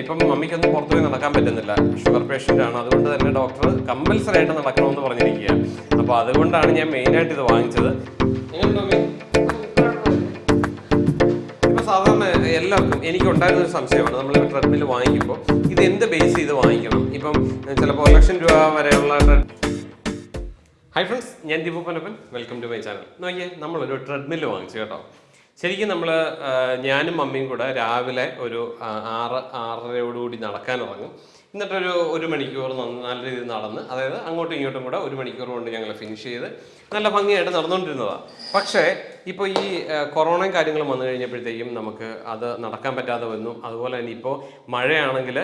ഇപ്പം മമ്മിക്കൊന്നും പുറത്തു പോയി നടക്കാൻ പറ്റുന്നില്ല. ഷുഗർ പേഷ്യന്റ് ആണ്. അതുകൊണ്ട് തന്നെ ഡോക്ടർ കമ്പൽസറി ആയിട്ട് നടക്കണമെന്ന് പറഞ്ഞിരിക്കുക അപ്പോൾ അതുകൊണ്ടാണ് ഞാൻ മെയിനായിട്ട് ഇത് വാങ്ങിച്ചത്. സാധാരണ എല്ലാവർക്കും എനിക്ക് ഉണ്ടായിരുന്ന ഒരു സംശയമാണ്. നമ്മൾ ട്രെഡ്മിൽ വാങ്ങിക്കുമ്പോൾ ഇത് എന്ത് ബേസ് ചെയ്ത് വാങ്ങിക്കണം? ഇപ്പം ചിലപ്പോൾ ഒരു ലക്ഷം രൂപ വരെയുള്ള ഹൈ ഫ്രണ്ട്സ് ഞാൻ Deepu Panappan welcome to my channel നോക്കിയേ നമ്മളൊരു ട്രെഡ്മിൽ വാങ്ങിച്ചു കേട്ടോ. ശരിക്കും നമ്മൾ ഞാനും മമ്മിയും കൂടെ രാവിലെ ഒരു ആറ് ആറരയോടുകൂടി നടക്കാൻ ഇറങ്ങും എന്നിട്ടൊരു ഒരു മണിക്കൂർ നല്ല രീതിയിൽ നടന്ന് അതായത് അങ്ങോട്ടും ഇങ്ങോട്ടും കൂടെ ഒരു മണിക്കൂർ കൊണ്ട് ഞങ്ങൾ ഫിനിഷ് ചെയ്ത് നല്ല ഭംഗിയായിട്ട് നടന്നുകൊണ്ടിരുന്നതാണ് പക്ഷേ ഇപ്പോൾ ഈ കൊറോണയും കാര്യങ്ങളും വന്നു കഴിഞ്ഞപ്പോഴത്തേക്കും നമുക്ക് അത് നടക്കാൻ പറ്റാതെ വന്നു. അതുപോലെ തന്നെ ഇപ്പോൾ മഴയാണെങ്കിൽ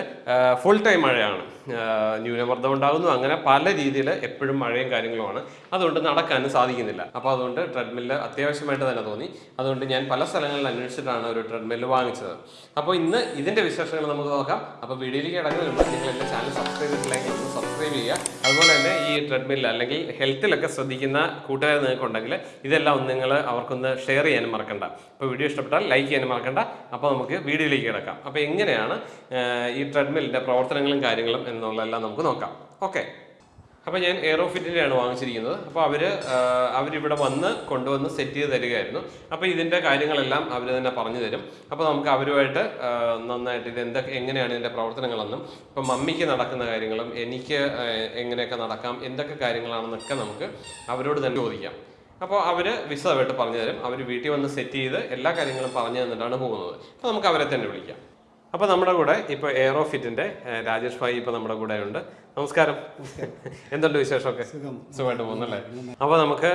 ഫുൾ ടൈം മഴയാണ്. ന്യൂനമർദ്ദം ഉണ്ടാകുന്നു. അങ്ങനെ പല രീതിയിൽ എപ്പോഴും മഴയും കാര്യങ്ങളുമാണ്. അതുകൊണ്ട് നടക്കാനും സാധിക്കുന്നില്ല. അപ്പോൾ അതുകൊണ്ട് ട്രെഡ്മില്ല് അത്യാവശ്യമായിട്ട് തന്നെ തോന്നി. അതുകൊണ്ട് ഞാൻ പല സ്ഥലങ്ങളിൽ അന്വേഷിച്ചിട്ടാണ് ഒരു ട്രെഡ്മില്ല് വാങ്ങിച്ചത്. അപ്പോൾ ഇന്ന് ഇതിന്റെ വിശേഷങ്ങൾ നമുക്ക് നോക്കാം. അപ്പോൾ വീഡിയോയിലേക്ക് കിടക്കുന്നതിന് നിങ്ങൾ എന്റെ ചാനൽ സബ്സ്ക്രൈബ് ചെയ്യുക ചെയ്യുക. അതുപോലെ തന്നെ ഈ ട്രെഡ്മിൽ അല്ലെങ്കിൽ ഹെൽത്തിലൊക്കെ ശ്രദ്ധിക്കുന്ന കൂട്ടുകാർ നിങ്ങൾക്കുണ്ടെങ്കിൽ ഇതെല്ലാം ഒന്ന് നിങ്ങൾ അവർക്കൊന്ന് ഷെയർ ചെയ്യാനും മറക്കണ്ട. അപ്പോൾ വീഡിയോ ഇഷ്ടപ്പെട്ടാൽ ലൈക്ക് ചെയ്യാനും മറക്കണ്ട. അപ്പോൾ നമുക്ക് വീഡിയോയിലേക്ക് കിടക്കാം. അപ്പോൾ എങ്ങനെയാണ് ഈ ട്രെഡ്മില്ലിന്റെ പ്രവർത്തനങ്ങളും കാര്യങ്ങളും എന്നുള്ളതെല്ലാം നമുക്ക് നോക്കാം. ഓക്കെ അപ്പോൾ ഞാൻ എയറോഫിറ്റിന്റെയാണ് വാങ്ങിച്ചിരിക്കുന്നത്. അപ്പോൾ അവർ അവരിവിടെ വന്ന് കൊണ്ടുവന്ന് സെറ്റ് ചെയ്ത് തരികയായിരുന്നു. അപ്പോൾ ഇതിന്റെ കാര്യങ്ങളെല്ലാം അവർ തന്നെ പറഞ്ഞു തരും. അപ്പോൾ നമുക്ക് അവരുമായിട്ട് നന്നായിട്ട് ഇത് എന്തൊക്കെ എങ്ങനെയാണ് ഇതിന്റെ പ്രവർത്തനങ്ങളെന്നും ഇപ്പം മമ്മിക്ക് നടക്കുന്ന കാര്യങ്ങളും എനിക്ക് എങ്ങനെയൊക്കെ നടക്കാം എന്തൊക്കെ കാര്യങ്ങളാണെന്നൊക്കെ നമുക്ക് അവരോട് തന്നെ ചോദിക്കാം. അപ്പോൾ അവർ വിശദമായിട്ട് പറഞ്ഞു തരും. അവർ വീട്ടിൽ വന്ന് സെറ്റ് ചെയ്ത് എല്ലാ കാര്യങ്ങളും പറഞ്ഞു തന്നിട്ടാണ് പോകുന്നത്. അപ്പോൾ നമുക്ക് അവരെ തന്നെ വിളിക്കാം. അപ്പോൾ നമ്മുടെ കൂടെ ഇപ്പോൾ എയറോഫിറ്റിന്റെ രാജേഷ് ഭായി ഇപ്പോൾ നമ്മുടെ കൂടെ ഉണ്ട് നമസ്കാരം. എന്തുണ്ട് വിശേഷമൊക്കെ? സുഖമായിട്ട് പോകുന്നല്ലേ അപ്പോൾ നമുക്ക്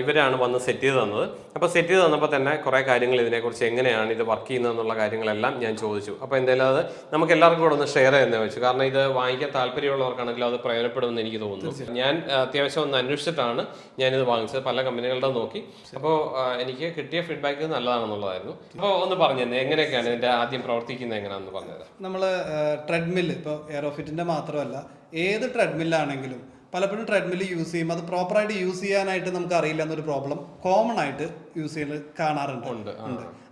ഇവരാണ് വന്ന് സെറ്റ് ചെയ്ത് തന്നത്. അപ്പോൾ സെറ്റ് ചെയ്ത് തന്നപ്പോൾ തന്നെ കുറേ കാര്യങ്ങൾ ഇതിനെക്കുറിച്ച് എങ്ങനെയാണ് ഇത് വർക്ക് ചെയ്യുന്നത് എന്നുള്ള കാര്യങ്ങളെല്ലാം ഞാൻ ചോദിച്ചു. അപ്പോൾ എന്തായാലും അത് നമുക്ക് എല്ലാവർക്കും കൂടെ ഒന്ന് ഷെയർ ചെയ്യുന്ന വെച്ചു. കാരണം ഇത് വാങ്ങിക്കാൻ താല്പര്യമുള്ളവർക്കാണെങ്കിലും അത് പ്രയോജനപ്പെടുമെന്ന് എനിക്ക് തോന്നുന്നു. ഞാൻ അത്യാവശ്യം ഒന്ന് അന്വേഷിച്ചിട്ടാണ് ഞാനിത് വാങ്ങിച്ചത്. പല കമ്പനികളുടെ നോക്കി. അപ്പോൾ എനിക്ക് കിട്ടിയ ഫീഡ്ബാക്ക് നല്ലതാണെന്നുള്ളതായിരുന്നു. അപ്പോൾ ഒന്ന് പറഞ്ഞു തന്നെ എങ്ങനെയൊക്കെയാണ് ഇതിന്റെ ആദ്യം പ്രവർത്തിക്കുന്നത് എങ്ങനെയാണെന്ന് പറഞ്ഞത് നമ്മൾ ട്രെഡ്മിൽ ഇപ്പോൾ എയറോഫിറ്റിന്റെ മാത്രമല്ല ഏത് ട്രെഡ്മില്ലാണെങ്കിലും പലപ്പോഴും ട്രെഡ്മില്ല് യൂസ് ചെയ്യും. അത് പ്രോപ്പറായിട്ട് യൂസ് ചെയ്യാനായിട്ട് നമുക്ക് അറിയില്ല എന്നൊരു പ്രോബ്ലം കോമൺ ആയിട്ട് യൂസ് ചെയ്യുന്നത് കാണാറുണ്ട്. ഉണ്ട്.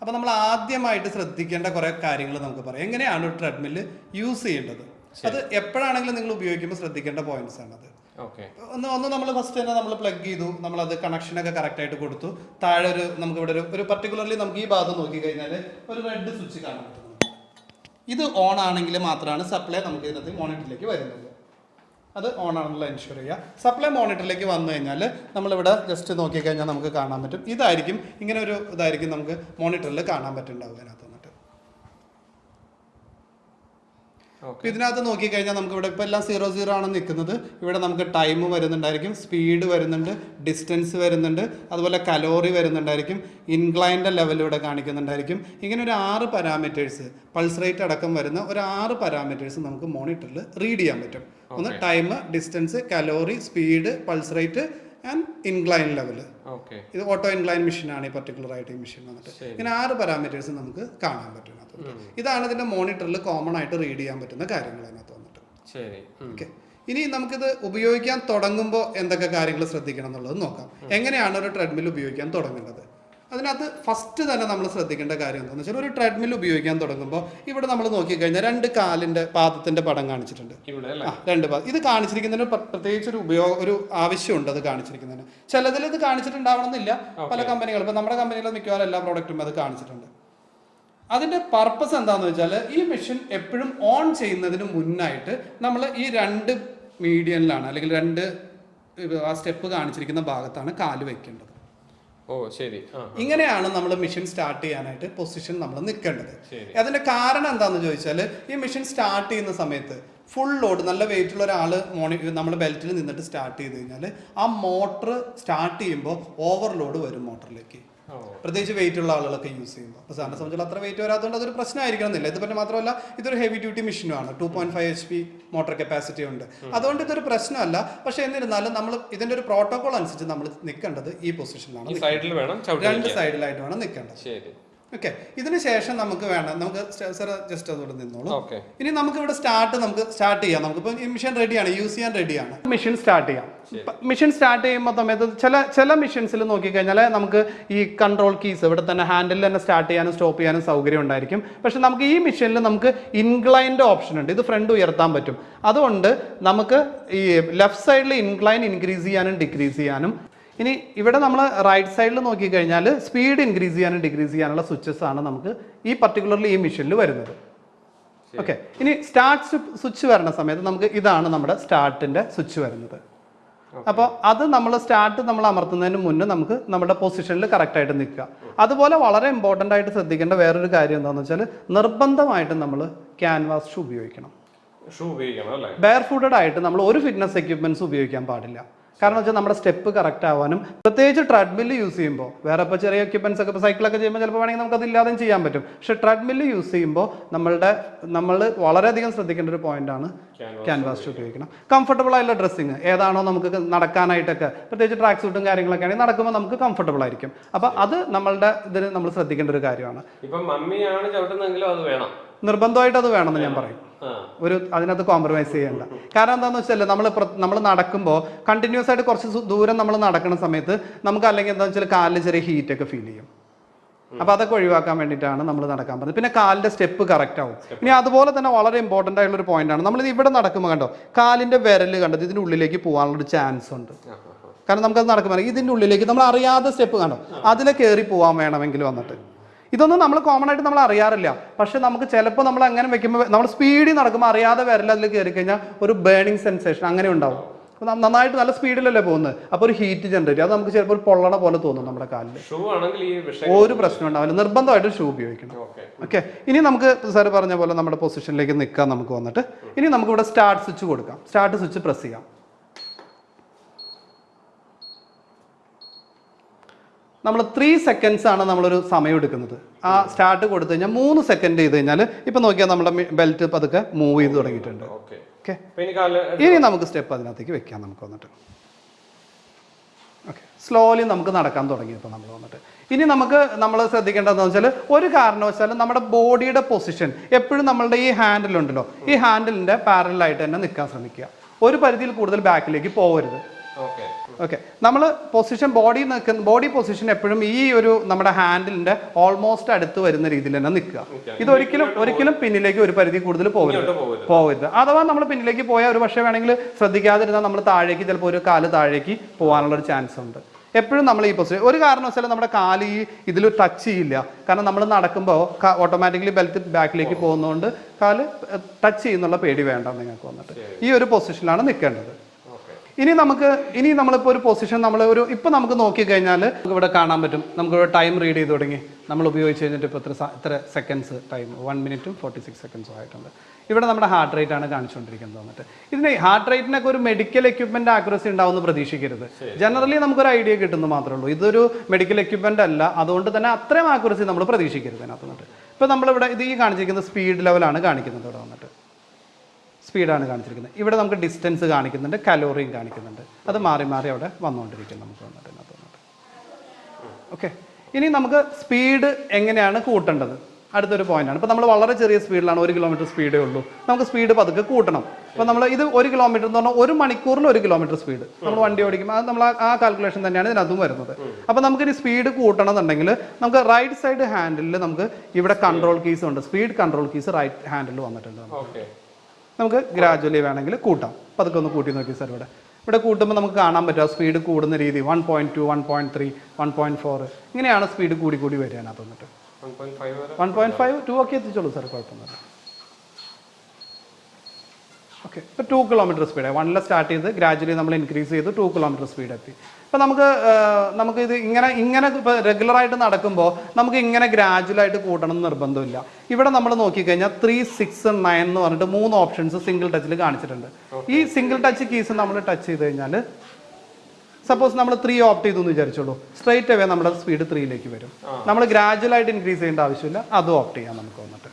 അപ്പോൾ നമ്മൾ ആദ്യമായിട്ട് ശ്രദ്ധിക്കേണ്ട കുറേ കാര്യങ്ങൾ നമുക്ക് പറയാം. എങ്ങനെയാണ് ഒരു ട്രെഡ്മില്ല് യൂസ് ചെയ്യേണ്ടത് അത് എപ്പോഴാണെങ്കിലും നിങ്ങൾ ഉപയോഗിക്കുമ്പോൾ ശ്രദ്ധിക്കേണ്ട പോയിന്റ്സ് ആണ് അത് ഓക്കെ. ഒന്ന് ഒന്ന് നമ്മൾ ഫസ്റ്റ് തന്നെ നമ്മൾ പ്ലഗ് ചെയ്തു. നമ്മൾ അത് കണക്ഷനൊക്കെ കറക്റ്റ് ആയിട്ട് കൊടുത്തു. താഴെ ഒരു നമുക്ക് ഇവിടെ ഒരു ഒരു പർട്ടിക്കുലർലി നമുക്ക് ഈ ഭാഗം നോക്കി കഴിഞ്ഞാൽ ഒരു റെഡ് സ്വിച്ച് കാണാൻ പറ്റുന്നു ഇത് ഓൺ ആണെങ്കിൽ മാത്രമാണ് സപ്ലൈ നമുക്ക് ഇതിനകത്ത് മോണിറ്ററിലേക്ക് വരുന്നത്. അത് ഓൺ ആണെന്നുള്ള എൻഷുർ ചെയ്യുക. സപ്ലൈ മോണിറ്ററിലേക്ക് വന്നു കഴിഞ്ഞാൽ നമ്മളിവിടെ ജസ്റ്റ് നോക്കിക്കഴിഞ്ഞാൽ നമുക്ക് കാണാൻ പറ്റും. ഇതായിരിക്കും ഇങ്ങനെ ഒരു ഇതായിരിക്കും നമുക്ക് മോണിറ്ററിൽ കാണാൻ പറ്റുന്നുണ്ടാവുക അതിനകത്ത്. ഇപ്പൊ ഇതിനകത്ത് നോക്കിക്കഴിഞ്ഞാൽ നമുക്ക് ഇവിടെ ഇപ്പൊ എല്ലാം സീറോ സീറോ ആണ് നിൽക്കുന്നത്. ഇവിടെ നമുക്ക് ടൈം വരുന്നുണ്ടായിരിക്കും സ്പീഡ് വരുന്നുണ്ട് ഡിസ്റ്റൻസ് വരുന്നുണ്ട് അതുപോലെ കലോറി വരുന്നുണ്ടായിരിക്കും ഇൻക്ലൈന്റെ ലെവൽ ഇവിടെ കാണിക്കുന്നുണ്ടായിരിക്കും. ഇങ്ങനെ ഒരു ആറ് പാരാമീറ്റേഴ്സ് പൾസ് റേറ്റ് അടക്കം വരുന്ന ഒരു ആറ് പാരാമീറ്റേഴ്സ് നമുക്ക് മോണിറ്ററിൽ റീഡ് ചെയ്യാൻ പറ്റും. ഒന്ന് time distance calorie speed pulse rate and incline level ഇത് ഓട്ടോ ഇൻക്ലൈൻ മെഷീനാണ് ഈ പർട്ടിക്കുലർ ആയിട്ട് ഈ മെഷീൻ വന്നിട്ട്. ഇങ്ങനെ ആറ് പാരാമീറ്റേഴ്സ് നമുക്ക് കാണാൻ പറ്റും അതിനകത്ത് ഇതാണ് ഇതിന്റെ മോണിറ്ററിൽ കോമൺ ആയിട്ട് റീഡ് ചെയ്യാൻ പറ്റുന്ന കാര്യങ്ങൾ അതിനകത്ത് വന്നിട്ട്. ഓക്കെ ഇനി നമുക്കിത് ഉപയോഗിക്കാൻ തുടങ്ങുമ്പോൾ എന്തൊക്കെ കാര്യങ്ങൾ ശ്രദ്ധിക്കണം എന്നുള്ളത് നോക്കാം. എങ്ങനെയാണ് ഒരു ട്രെഡ്മിൽ ഉപയോഗിക്കാൻ തുടങ്ങേണ്ടത്? അതിനകത്ത് ഫസ്റ്റ് തന്നെ നമ്മൾ ശ്രദ്ധിക്കേണ്ട കാര്യം എന്താണെന്ന് വെച്ചാൽ ഒരു ട്രെഡ്മിൽ ഉപയോഗിക്കാൻ തുടങ്ങുമ്പോൾ ഇവിടെ നമ്മൾ നോക്കിക്കഴിഞ്ഞാൽ രണ്ട് കാലിന്റെ പാദത്തിന്റെ പടം കാണിച്ചിട്ടുണ്ട്. ആ രണ്ട് പാദം. ഇത് കാണിച്ചിരിക്കുന്നതിന് പ്ര- പ്രത്യേകിച്ച് ഒരു ഉപയോഗ ഒരു ആവശ്യമുണ്ട് അത് കാണിച്ചിരിക്കുന്നതിന്. ചിലതിൽ ഇത് കാണിച്ചിട്ടുണ്ടാവണമെന്നില്ല. പല കമ്പനികളും ഇപ്പം നമ്മുടെ കമ്പനിയിൽ മിക്കവാറും എല്ലാ പ്രോഡക്റ്റും അത് കാണിച്ചിട്ടുണ്ട്. അതിന്റെ പർപ്പസ് എന്താണെന്ന് വെച്ചാൽ ഈ മെഷീൻ എപ്പോഴും ഓൺ ചെയ്യുന്നതിന് മുന്നായിട്ട് നമ്മൾ ഈ രണ്ട് മീഡിയനിലാണ് അല്ലെങ്കിൽ രണ്ട് ആ സ്റ്റെപ്പ് കാണിച്ചിരിക്കുന്ന ഭാഗത്താണ് കാൽ വെക്കേണ്ടത്. ഓ ശരി. ഇങ്ങനെയാണ് നമ്മൾ മിഷൻ സ്റ്റാർട്ട് ചെയ്യാനായിട്ട് പൊസിഷൻ നമ്മൾ നിൽക്കേണ്ടത്. അതിന്റെ കാരണം എന്താന്ന് ചോദിച്ചാൽ ഈ മിഷൻ സ്റ്റാർട്ട് ചെയ്യുന്ന സമയത്ത് ഫുൾ ലോഡ് നല്ല വെയിറ്റ് ഉള്ള ഒരാൾ മോണി നമ്മൾ ബെൽറ്റിൽ നിന്നിട്ട് സ്റ്റാർട്ട് ചെയ്ത് കഴിഞ്ഞാൽ ആ മോട്ടർ സ്റ്റാർട്ട് ചെയ്യുമ്പോൾ ഓവർലോഡ് വരും മോട്ടറിലേക്ക് പ്രത്യേകിച്ച് വെയിറ്റ് ഉള്ള ആളുകളൊക്കെ യൂസ് ചെയ്യുമ്പോൾ അപ്പോൾ സാറിനെ സംബന്ധിച്ചുള്ള അത്ര വെയിറ്റ് വരാത്തതുകൊണ്ട് അതൊരു പ്രശ്നമായിരിക്കണം എന്നില്ല ഇത് പിന്നെ മാത്രമല്ല ഇതൊരു heavy duty മെഷീനുമാണ് two point five H P motor capacity ഉണ്ട്. അതുകൊണ്ട് ഇതൊരു പ്രശ്നമല്ല. പക്ഷേ എന്നിരുന്നാലും നമ്മൾ ഇതിന്റെ ഒരു പ്രോട്ടോകോൾ അനുസരിച്ച് നമ്മൾ നിൽക്കേണ്ടത് ഈ പൊസിഷനിലാണ് രണ്ട് സൈഡിലായിട്ട് വേണം നിൽക്കേണ്ടത്. ശരി. ഓക്കെ ഇതിന് ശേഷം നമുക്ക് വേണം നമുക്ക് സാർ ജസ്റ്റ് അതോടെ നിന്നോളൂ. ഓക്കെ ഇനി നമുക്ക് ഇവിടെ സ്റ്റാർട്ട് നമുക്ക് സ്റ്റാർട്ട് ചെയ്യാം. നമുക്ക് ഇപ്പം മിഷൻ റെഡിയാണ് യൂസ് ചെയ്യാൻ റെഡിയാണ് മിഷൻ സ്റ്റാർട്ട് ചെയ്യാം. മിഷൻ സ്റ്റാർട്ട് ചെയ്യുമ്പോൾ സമയത്ത് ചില ചില മിഷൻസിൽ നോക്കിക്കഴിഞ്ഞാൽ നമുക്ക് ഈ കൺട്രോൾ കീസ് ഇവിടെ തന്നെ ഹാൻഡിൽ തന്നെ സ്റ്റാർട്ട് ചെയ്യാനും സ്റ്റോപ്പ് ചെയ്യാനും സൗകര്യം ഉണ്ടായിരിക്കും. പക്ഷെ നമുക്ക് ഈ മിഷനിൽ നമുക്ക് ഇൻക്ലൈൻഡ് ഓപ്ഷൻ ഉണ്ട്. ഇത് ഫ്രണ്ട് ഉയർത്താൻ പറ്റും. അതുകൊണ്ട് നമുക്ക് ഈ ലെഫ്റ്റ് സൈഡിൽ ഇൻക്ലൈൻ ഇൻക്രീസ് ചെയ്യാനും ഡിക്രീസ് ചെയ്യാനും ഇനി ഇവിടെ നമ്മൾ റൈറ്റ് സൈഡിൽ നോക്കിക്കഴിഞ്ഞാൽ സ്പീഡ് ഇൻക്രീസ് ചെയ്യാനും ഡിക്രീസ് ചെയ്യാനുള്ള സ്വിച്ചസ് ആണ് നമുക്ക് ഈ പർട്ടിക്കുലർലി ഈ മെഷീനിൽ വരുന്നത്. ഓക്കെ ഇനി സ്റ്റാർട്ട് സ്വിച്ച് വരുന്ന സമയത്ത് നമുക്ക് ഇതാണ് നമ്മുടെ സ്റ്റാർട്ടിന്റെ സ്വിച്ച് വരുന്നത്. അപ്പോൾ അത് നമ്മൾ സ്റ്റാർട്ട് നമ്മൾ അമർത്തുന്നതിന് മുന്നേ നമുക്ക് നമ്മുടെ പൊസിഷനിൽ കറക്റ്റായിട്ട് നിൽക്കുക. അതുപോലെ വളരെ ഇമ്പോർട്ടന്റ് ആയിട്ട് ശ്രദ്ധിക്കേണ്ട വേറൊരു കാര്യം എന്താണെന്ന് വെച്ചാൽ നിർബന്ധമായിട്ടും നമ്മൾ ക്യാൻവാസ് ഷൂ ഉപയോഗിക്കണം. ഷൂ ഉപയോഗിക്കണം ബെയർ ഫുഡഡ് ആയിട്ട് നമ്മൾ ഒരു ഫിറ്റ്നസ് എക്യുപ്മെന്റ്സ് ഉപയോഗിക്കാൻ പാടില്ല. കാരണം വെച്ചാൽ നമ്മുടെ സ്റ്റെപ്പ് കറക്റ്റ് ആവാനും പ്രത്യേകിച്ച് ട്രെഡ്മില്ല് യൂസ് ചെയ്യുമ്പോൾ വേറെ ഇപ്പോൾ ചെറിയ എക്യുപ്മെൻസ് ഒക്കെ ഇപ്പോൾ സൈക്കിളൊക്കെ ചെയ്യുമ്പോൾ ചിലപ്പോൾ വേണമെങ്കിൽ നമുക്ക് അതില്ലാതെയും ചെയ്യാൻ പറ്റും. പക്ഷേ ട്രെഡ്മില്ല് യൂസ് ചെയ്യുമ്പോൾ നമ്മളുടെ നമ്മൾ വളരെയധികം ശ്രദ്ധിക്കേണ്ട ഒരു പോയിന്റാണ് ക്യാൻവാസ് ഉപയോഗിക്കണം. കംഫർട്ടബിൾ ആയിട്ടുള്ള ഡ്രസ്സിങ് ഏതാണോ നമുക്ക് നടക്കാനായിട്ടൊക്കെ പ്രത്യേകിച്ച് ട്രാക്ക് സൂട്ടും കാര്യങ്ങളൊക്കെ ആണെങ്കിൽ നടക്കുമ്പോൾ നമുക്ക് കംഫർട്ടബിൾ ആയിരിക്കും. അപ്പോൾ അത് നമ്മളുടെ ഇതിന് നമ്മൾ ശ്രദ്ധിക്കേണ്ട ഒരു കാര്യമാണ്. ഇപ്പം മമ്മിയാണ് ചവിട്ടുന്നതെങ്കിലും അത് വേണം. നിർബന്ധമായിട്ട് അത് വേണമെന്ന് ഞാൻ പറയും. ഒരു അതിനകത്ത് കോംപ്രമൈസ് ചെയ്യേണ്ട. കാരണം എന്താണെന്ന് വെച്ചാൽ നമ്മൾ നമ്മൾ നടക്കുമ്പോൾ കണ്ടിന്യൂസ് ആയിട്ട് കുറച്ച് ദൂരം നമ്മൾ നടക്കുന്ന സമയത്ത് നമുക്ക് അല്ലെങ്കിൽ എന്താ വെച്ചാൽ കാലിൽ ചെറിയ ഹീറ്റ് ഒക്കെ ഫീൽ ചെയ്യും. അപ്പോൾ അതൊക്കെ ഒഴിവാക്കാൻ വേണ്ടിയിട്ടാണ് നമ്മൾ നടക്കാൻ പറഞ്ഞത് പിന്നെ കാലിന്റെ സ്റ്റെപ്പ് കറക്റ്റ് ആവും. ഇനി അതുപോലെ തന്നെ വളരെ ഇമ്പോർട്ടന്റ് ആയിട്ടുള്ള ഒരു പോയിന്റ് ആണ്. നമ്മൾ ഇവിടെ നടക്കുമ്പോൾ കണ്ടോ? കാലിന്റെ വിരൽ കണ്ടത് ഇതിന്റെ ഉള്ളിലേക്ക് പോകാനുള്ളൊരു ചാൻസ് ഉണ്ട്. കാരണം നമുക്ക് അത് കാരണം നമുക്കത് നടക്കുമ്പോൾ ഇതിന്റെ ഉള്ളിലേക്ക് നമ്മൾ അറിയാതെ സ്റ്റെപ്പ് കണ്ടോ അതിലെ കയറി പോകാൻ വേണമെങ്കിൽ വന്നിട്ട്. ഇതൊന്നും നമ്മൾ കോമൺ ആയിട്ട് നമ്മൾ അറിയാറില്ല. പക്ഷെ നമുക്ക് ചിലപ്പോൾ നമ്മൾ അങ്ങനെ വെക്കുമ്പോൾ നമ്മൾ സ്പീഡിൽ നടക്കുമ്പോൾ അറിയാതെ വരില്ല അതിൽ കയറി കഴിഞ്ഞാൽ ഒരു ബേണിംഗ് സെൻസേഷൻ അങ്ങനെ ഉണ്ടാവും. അപ്പോൾ നന്നായിട്ട് നല്ല സ്പീഡിലല്ലേ പോകുന്നത്? അപ്പോൾ ഒരു ഹീറ്റ് ജനറേറ്റ് അത് നമുക്ക് ചിലപ്പോൾ ഒരു പൊള്ളണ പോലെ തോന്നും നമ്മുടെ കാലിൽ ഒരു പ്രശ്നം ഉണ്ടാവില്ല. നിർബന്ധമായിട്ട് ഷൂ ഉപയോഗിക്കണം. ഓക്കെ ഓക്കെ ഇനി നമുക്ക് സാർ പറഞ്ഞ പോലെ നമ്മുടെ പൊസിഷനിലേക്ക് നിൽക്കാം നമുക്ക് വന്നിട്ട് ഇനി നമുക്ക് ഇവിടെ സ്റ്റാർട്ട് സ്വിച്ച് കൊടുക്കാം. സ്റ്റാർട്ട് സ്വിച്ച് പ്രസ് ചെയ്യാം. നമ്മൾ ത്രീ സെക്കൻഡ്സ് ആണ് നമ്മളൊരു സമയം എടുക്കുന്നത്. ആ സ്റ്റാർട്ട് കൊടുത്തു കഴിഞ്ഞാൽ മൂന്ന് സെക്കൻഡ് ചെയ്ത് കഴിഞ്ഞാൽ ഇപ്പൊ നോക്കിയാൽ നമ്മുടെ ബെൽറ്റ് പതുക്കെ മൂവ് ചെയ്ത് തുടങ്ങിയിട്ടുണ്ട്. ഓക്കെ ഇനി നമുക്ക് സ്റ്റെപ്പ് അതിനകത്തേക്ക് വെക്കാം നമുക്ക് വന്നിട്ട്. ഓക്കെ സ്ലോലി നമുക്ക് നടക്കാൻ തുടങ്ങി ഇപ്പോൾ നമ്മൾ വന്നിട്ട്. ഇനി നമുക്ക് നമ്മൾ ശ്രദ്ധിക്കേണ്ടതെന്ന് വെച്ചാൽ ഒരു കാരണവശാലും നമ്മുടെ ബോഡിയുടെ പൊസിഷൻ എപ്പോഴും നമ്മളുടെ ഈ ഹാൻഡിലുണ്ടല്ലോ ഈ ഹാൻഡിലിന്റെ പാരലായിട്ട് തന്നെ നിൽക്കാൻ ശ്രമിക്കുക. ഒരു പരിധിയിൽ കൂടുതൽ ബാക്കിലേക്ക് പോകരുത്. ഓക്കെ ഓക്കെ നമ്മൾ പൊസിഷൻ ബോഡി നിൽക്കുന്ന ബോഡി പൊസിഷൻ എപ്പോഴും ഈ ഒരു നമ്മുടെ ഹാൻഡിലിന്റെ ഓൾമോസ്റ്റ് അടുത്ത് വരുന്ന രീതിയിൽ തന്നെ നിൽക്കുക. ഇത് ഒരിക്കലും ഒരിക്കലും പിന്നിലേക്ക് ഒരു പരിധി കൂടുതൽ പോകരുത് പോകരുത് അഥവാ നമ്മൾ പിന്നിലേക്ക് പോയാൽ ഒരു പക്ഷേ വേണമെങ്കിൽ ശ്രദ്ധിക്കാതിരുന്നാൽ നമ്മൾ താഴേക്ക് ചിലപ്പോൾ ഒരു കാൽ താഴേക്ക് പോകാനുള്ള ഒരു ചാൻസ് ഉണ്ട്. എപ്പോഴും നമ്മൾ ഈ പൊസിഷൻ ഒരു കാരണവശാലും നമ്മുടെ കാൽ ഈ ഇതിൽ ടച്ച് ചെയ്യില്ല. കാരണം നമ്മൾ നടക്കുമ്പോൾ ഓട്ടോമാറ്റിക്കലി ബെൽറ്റ് ബാക്കിലേക്ക് പോകുന്നതുകൊണ്ട് കാൽ ടച്ച് ചെയ്യുന്നുള്ള പേടി വേണ്ട നിങ്ങൾക്ക് വന്നിട്ട്. ഈ ഒരു പൊസിഷനിലാണ് നിൽക്കേണ്ടത്. ഇനി നമുക്ക് ഇനി നമ്മളിപ്പോൾ ഒരു പൊസിഷൻ നമ്മൾ ഒരു ഇപ്പം നമുക്ക് നോക്കിക്കഴിഞ്ഞാൽ നമുക്ക് ഇവിടെ കാണാൻ പറ്റും. നമുക്ക് ടൈം റീഡ് ചെയ്ത് തുടങ്ങി. നമ്മൾ ഉപയോഗിച്ച് കഴിഞ്ഞിട്ട് ഇപ്പോൾ ഇത്ര ഇത്ര സെക്കൻഡ്സ് ടൈം വൺ മിനിറ്റും ഫോർട്ടി സിക്സ് സെക്കൻഡ്സും ആയിട്ടുണ്ട്. ഇവിടെ നമ്മുടെ ഹാർട്ട് റേറ്റ് ആണ് കാണിച്ചുകൊണ്ടിരിക്കുന്നത് വന്നിട്ട്. ഇതിന് ഹാർട്ട് റേറ്റിനൊക്കെ ഒരു മെഡിക്കൽ എക്യുപ്മെന്റ് ആക്യുറസി ഉണ്ടാവുമെന്ന് പ്രതീക്ഷിക്കരുത്. ജനറലി നമുക്കൊരു ഐഡിയ കിട്ടുന്നു മാത്രമേ ഉള്ളൂ. ഇതൊരു മെഡിക്കൽ എക്യുപ്മെന്റ് അല്ല. അതുകൊണ്ട് തന്നെ അത്രയും ആക്യുറസി നമ്മൾ പ്രതീക്ഷിക്കരുത് അതിനകത്ത് നിന്നിട്ട് ഇപ്പോൾ നമ്മളിവിടെ ഇത് ഈ കാണിച്ചിരിക്കുന്ന സ്പീഡ് ലെവലാണ് കാണിക്കുന്നത് ഇവിടെ വന്നിട്ട്. സ്പീഡാണ് കാണിച്ചിരിക്കുന്നത്. ഇവിടെ നമുക്ക് ഡിസ്റ്റൻസ് കാണിക്കുന്നുണ്ട് കലോറിയും കാണിക്കുന്നുണ്ട്. അത് മാറി മാറി അവിടെ വന്നുകൊണ്ടിരിക്കും നമുക്ക് വന്നിട്ട് ഇതിനകത്ത് വന്നിട്ട്. ഓക്കെ ഇനി നമുക്ക് സ്പീഡ് എങ്ങനെയാണ് കൂട്ടേണ്ടത്? അടുത്തൊരു പോയിന്റാണ് ഇപ്പോൾ നമ്മൾ വളരെ ചെറിയ സ്പീഡിലാണ് ഒരു കിലോമീറ്റർ സ്പീഡേ ഉള്ളൂ. നമുക്ക് സ്പീഡ് പതുക്കെ കൂട്ടണം. അപ്പോൾ നമ്മൾ ഇത് ഒരു കിലോമീറ്റർ എന്ന് പറഞ്ഞാൽ ഒരു മണിക്കൂറിൽ ഒരു കിലോമീറ്റർ സ്പീഡ് നമ്മൾ വണ്ടി ഓടിക്കുമ്പോൾ അത് നമ്മൾ ആ- കാൽക്കുലേഷൻ തന്നെയാണ് ഇതിനകത്തും വരുന്നത്. അപ്പോൾ നമുക്ക് ഇനി സ്പീഡ് കൂട്ടണം എന്നുണ്ടെങ്കിൽ നമുക്ക് റൈറ്റ് സൈഡ് ഹാൻഡിൽ നമുക്ക് ഇവിടെ കൺട്രോൾ കീസ് ഉണ്ട്. Speed control keys right handle വന്നിട്ടുണ്ട്. നമുക്ക് ഗ്രാജുവലി വേണമെങ്കിൽ കൂട്ടാം. പതുക്കെ ഒന്ന് കൂട്ടി നോക്കി സാർ ഇവിടെ. ഇവിടെ കൂട്ടുമ്പോൾ നമുക്ക് കാണാൻ പറ്റും ആ സ്പീഡ് കൂടുന്ന രീതി. One point two one point three one point four ഇങ്ങനെയാണ് സ്പീഡ് കൂടി കൂടി വരികയാണ് അത് വന്നിട്ട്. വൺ പോയിന്റ് ഫൈവ് ടു ഒക്കെ എത്തിച്ചോളൂ സാർ കുഴപ്പമൊന്നുമില്ല. ഓക്കെ ഇപ്പോൾ ടു കിലോമീറ്റർ സ്പീഡ് വണ്ണിൽ സ്റ്റാർട്ട് ചെയ്ത് ഗ്രാജുവലി നമ്മൾ ഇൻക്രീസ് ചെയ്ത് ടു കിലോമീറ്റർ സ്പീഡ് എത്തി. ഇപ്പോൾ നമുക്ക് നമുക്ക് ഇത് ഇങ്ങനെ ഇങ്ങനെ ഇപ്പോൾ റെഗുലറായിട്ട് നടക്കുമ്പോൾ നമുക്ക് ഇങ്ങനെ ഗ്രാജുവലായിട്ട് കൂട്ടണം എന്ന് നിർബന്ധമില്ല. ഇവിടെ നമ്മൾ നോക്കിക്കഴിഞ്ഞാൽ ത്രീ സിക്സ് നയൻ എന്ന് പറഞ്ഞിട്ട് മൂന്ന് ഓപ്ഷൻസ് സിംഗിൾ ടച്ചിൽ കാണിച്ചിട്ടുണ്ട്. ഈ സിംഗിൾ ടച്ച് കീസ് നമ്മൾ ടച്ച് ചെയ്ത് കഴിഞ്ഞാൽ സപ്പോസ് നമ്മൾ ത്രീ ഓപ്റ്റ് ചെയ്തു എന്ന് വിചാരിച്ചോളൂ. സ്ട്രൈറ്റ് അവേ നമ്മുടെ സ്പീഡ് ത്രീയിലേക്ക് വരും. നമ്മൾ ഗ്രാജുവലായിട്ട് ഇൻക്രീസ് ചെയ്യേണ്ട ആവശ്യമില്ല. അതും ഓപ്റ്റ് ചെയ്യാം നമുക്ക് വന്നിട്ട്.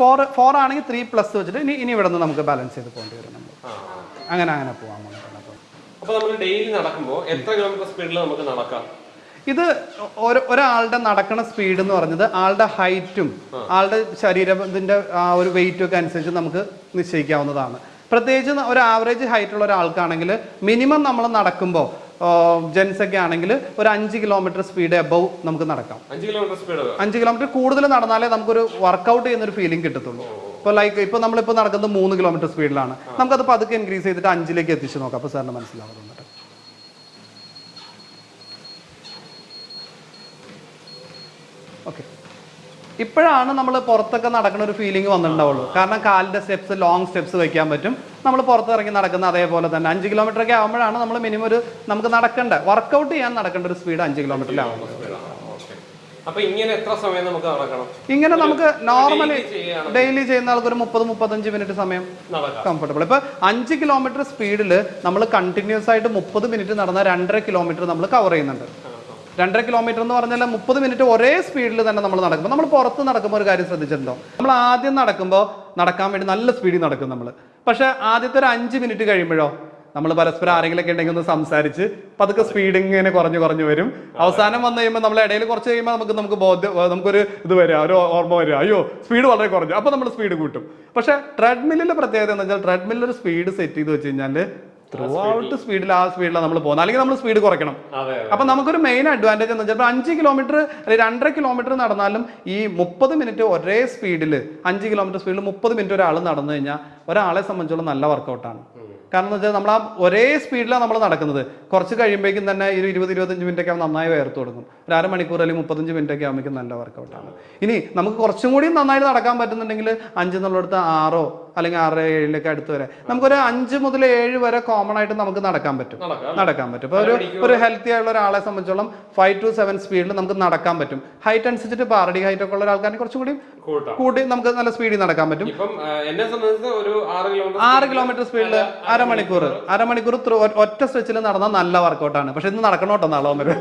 ഫോർ ഫോർ ആണെങ്കിൽ ത്രീ പ്ലസ് വെച്ചിട്ട് ഇനി ഇനി ഇവിടെ നിന്ന് നമുക്ക് ബാലൻസ് ചെയ്ത് പോകേണ്ടി വരും നമ്മൾ അങ്ങനെ അങ്ങനെ അപ്പോൾ അപ്പൊ നമ്മൾ ഡെയിലി നടക്കുമ്പോൾ എത്ര കിലോമീറ്റർ സ്പീഡിൽ നമുക്ക് നടക്കാം? ഇത് ഒരാളുടെ നടക്കണ സ്പീഡ് എന്ന് പറഞ്ഞത് ആളുടെ ഹൈറ്റും ആളുടെ ശരീരത്തിന്റെ ആ ഒരു വെയിറ്റും ഒക്കെ അനുസരിച്ച് നമുക്ക് നിശ്ചയിക്കാവുന്നതാണ്. പ്രത്യേകിച്ച് ഒരു ആവറേജ് ഹൈറ്റ് ഉള്ള ഒരാൾക്കാണെങ്കിൽ മിനിമം നമ്മൾ നടക്കുമ്പോൾ ജെൻസ് ഒക്കെ ആണെങ്കിൽ ഒരു അഞ്ച് കിലോമീറ്റർ സ്പീഡ് എബവ് നമുക്ക് നടക്കാം. അഞ്ച് കിലോമീറ്റർ സ്പീഡ് അഞ്ച് കിലോമീറ്റർ കൂടുതൽ നടന്നാലേ നമുക്കൊരു വർക്കൗട്ട് ചെയ്യുന്ന ഒരു ഫീലിംഗ് കിട്ടത്തുള്ളൂ. ഇപ്പോൾ ലൈക്ക് ഇപ്പോൾ നമ്മളിപ്പോൾ നടക്കുന്നത് മൂന്ന് കിലോമീറ്റർ സ്പീഡിലാണ് നമുക്കത് പതുക്കെ ഇൻക്രീസ് ചെയ്തിട്ട് അഞ്ചിലേക്ക് എത്തിച്ചു നോക്കാം. അപ്പോൾ സാറിന് മനസ്സിലാവുന്നുണ്ട് ഓക്കെ ഇപ്പോഴാണ് നമ്മൾ പുറത്തൊക്കെ നടക്കുന്ന ഒരു ഫീലിംഗ് വന്നിട്ടുണ്ടാവുള്ളൂ. കാരണം കാലിന്റെ സ്റ്റെപ്സ് ലോങ് സ്റ്റെപ്സ് വെക്കാൻ പറ്റും. നമ്മൾ പുറത്തിറങ്ങി നടക്കുന്ന അതേപോലെ തന്നെ. അഞ്ച് കിലോമീറ്റർ ഒക്കെ ആകുമ്പോഴാണ് നമ്മൾ മിനിമം ഒരു നമുക്ക് നടക്കേണ്ട വർക്കൗട്ട് ചെയ്യാൻ നടക്കേണ്ട ഒരു സ്പീഡ് അഞ്ച് കിലോമീറ്ററിലാവുന്നത് ഇങ്ങനെ നമുക്ക് നോർമലി ഡെയിലി ചെയ്യുന്ന ആൾക്ക് ഒരു മുപ്പത് മുപ്പത്തഞ്ച് മിനിറ്റ് സമയം കംഫർട്ടബിൾ ഇപ്പൊ അഞ്ച് കിലോമീറ്റർ സ്പീഡിൽ നമ്മൾ കണ്ടിന്യൂസ് ആയിട്ട് മുപ്പത് മിനിറ്റ് നടന്ന രണ്ടര കിലോമീറ്റർ നമ്മൾ കവർ ചെയ്യുന്നുണ്ട്. രണ്ടര കിലോമീറ്റർ എന്ന് പറഞ്ഞാൽ മുപ്പത് മിനിറ്റ് ഒരേ സ്പീഡിൽ തന്നെ നമ്മൾ നടക്കുമ്പോൾ നമ്മൾ പുറത്ത് നടക്കുമ്പോൾ ഒരു കാര്യം ശ്രദ്ധിച്ചിട്ടുണ്ടോ? നമ്മൾ ആദ്യം നടക്കുമ്പോൾ നടക്കാൻ വേണ്ടി നല്ല സ്പീഡിൽ നടക്കും നമ്മൾ പക്ഷെ ആദ്യത്തെ ഒരു അഞ്ച് മിനിറ്റ് കഴിയുമ്പോഴോ നമ്മൾ പരസ്പരം ആരെങ്കിലൊക്കെ ഉണ്ടെങ്കിൽ ഒന്ന് സംസാരിച്ച് പതുക്കെ സ്പീഡ് ഇങ്ങനെ കുറഞ്ഞു കുറഞ്ഞു വരും. അവസാനം വന്നു കഴിയുമ്പോൾ നമ്മൾ ഇടയിൽ കുറച്ച് കഴിയുമ്പോൾ നമുക്ക് നമുക്ക് ബോധ്യം നമുക്കൊരു ഇത് വരിക ഒരു ഓർമ്മ വരിക അയ്യോ സ്പീഡ് വളരെ കുറഞ്ഞു. അപ്പോൾ നമ്മൾ സ്പീഡ് കൂട്ടും. പക്ഷേ ട്രെഡ്മില്ലിന്റെ പ്രത്യേകത എന്ന് വെച്ചാൽ ട്രെഡ്മില്ലിൽ ഒരു സ്പീഡ് സെറ്റ് ചെയ്ത് വെച്ച് കഴിഞ്ഞാൽ ത്രൂ ഔട്ട് സ്പീഡിൽ ആ സ്പീഡിലാണ് നമ്മൾ പോകുന്നത്. അല്ലെങ്കിൽ നമ്മൾ സ്പീഡ് കുറയ്ക്കണം. അപ്പൊ നമുക്കൊരു മെയിൻ അഡ്വാന്റേജ് എന്ന് വെച്ചാൽ അഞ്ച് കിലോമീറ്റർ അല്ലെങ്കിൽ രണ്ടര കിലോമീറ്റർ നടന്നാലും ഈ മുപ്പത് മിനിറ്റ് ഒരേ സ്പീഡിൽ അഞ്ച് കിലോമീറ്റർ സ്പീഡിൽ മുപ്പത് മിനിറ്റ് ഒരാൾ നടന്നു കഴിഞ്ഞാൽ ഒരാളെ സംബന്ധിച്ചുള്ള നല്ല വർക്കൗട്ടാണ് കാരണം എന്ന് വെച്ചാൽ നമ്മൾ ആ ഒരേ സ്പീഡിലാണ് നമ്മൾ നടക്കുന്നത്. കുറച്ച് കഴിയുമ്പോഴേക്കും തന്നെ ഒരു ഇരുപത് ഇരുപത്തഞ്ച് മിനിറ്റ് ഒക്കെ നന്നായി വേർത്ത് തുടങ്ങും. ഒരു അരമണിക്കൂർ അല്ലെങ്കിൽ മുപ്പത്തഞ്ച് മിനിറ്റ് ഒക്കെ ആകുമ്പോഴേക്കും നല്ല വർക്കൗട്ടാണ് ഇനി നമുക്ക് കുറച്ചും കൂടി നന്നായിട്ട് നടക്കാൻ പറ്റുന്നുണ്ടെങ്കിൽ അഞ്ച് എന്നുള്ളിടത്ത് ആറോ അല്ലെങ്കിൽ ആറ് ഏഴിലേക്ക് അടുത്ത് വരെ. നമുക്കൊരു അഞ്ച് മുതൽ ഏഴ് വരെ കോമൺ ആയിട്ട് നമുക്ക് നടക്കാൻ പറ്റും. നടക്കാൻ പറ്റും. ഇപ്പോൾ ഒരു ഒരു ഹെൽത്തി ആയുള്ള ഒരാളെ സംബന്ധിച്ചോളം ഫൈവ് ടു സെവൻ സ്പീഡിൽ നമുക്ക് നടക്കാൻ പറ്റും. ഹൈറ്റ് അനുസരിച്ചിട്ട് പാറടി ഹൈറ്റ് ഒക്കെ ഉള്ള ആൾക്കാരെ കുറച്ചുകൂടി കൂടി കൂട്ടാം. നമുക്ക് നല്ല സ്പീഡിൽ നടക്കാൻ പറ്റും. എന്നെ സംബന്ധിച്ച് ഒരു ആറ് കിലോമീറ്റർ സ്പീഡിൽ അരമണിക്കൂർ. അരമണിക്കൂർ ഒറ്റ സ്ട്രെച്ചിൽ നടന്ന നല്ല വർക്കൗട്ടാണ് പക്ഷെ ഇന്ന് നടക്കണോട്ടോ നാളെ വന്നിട്ട്?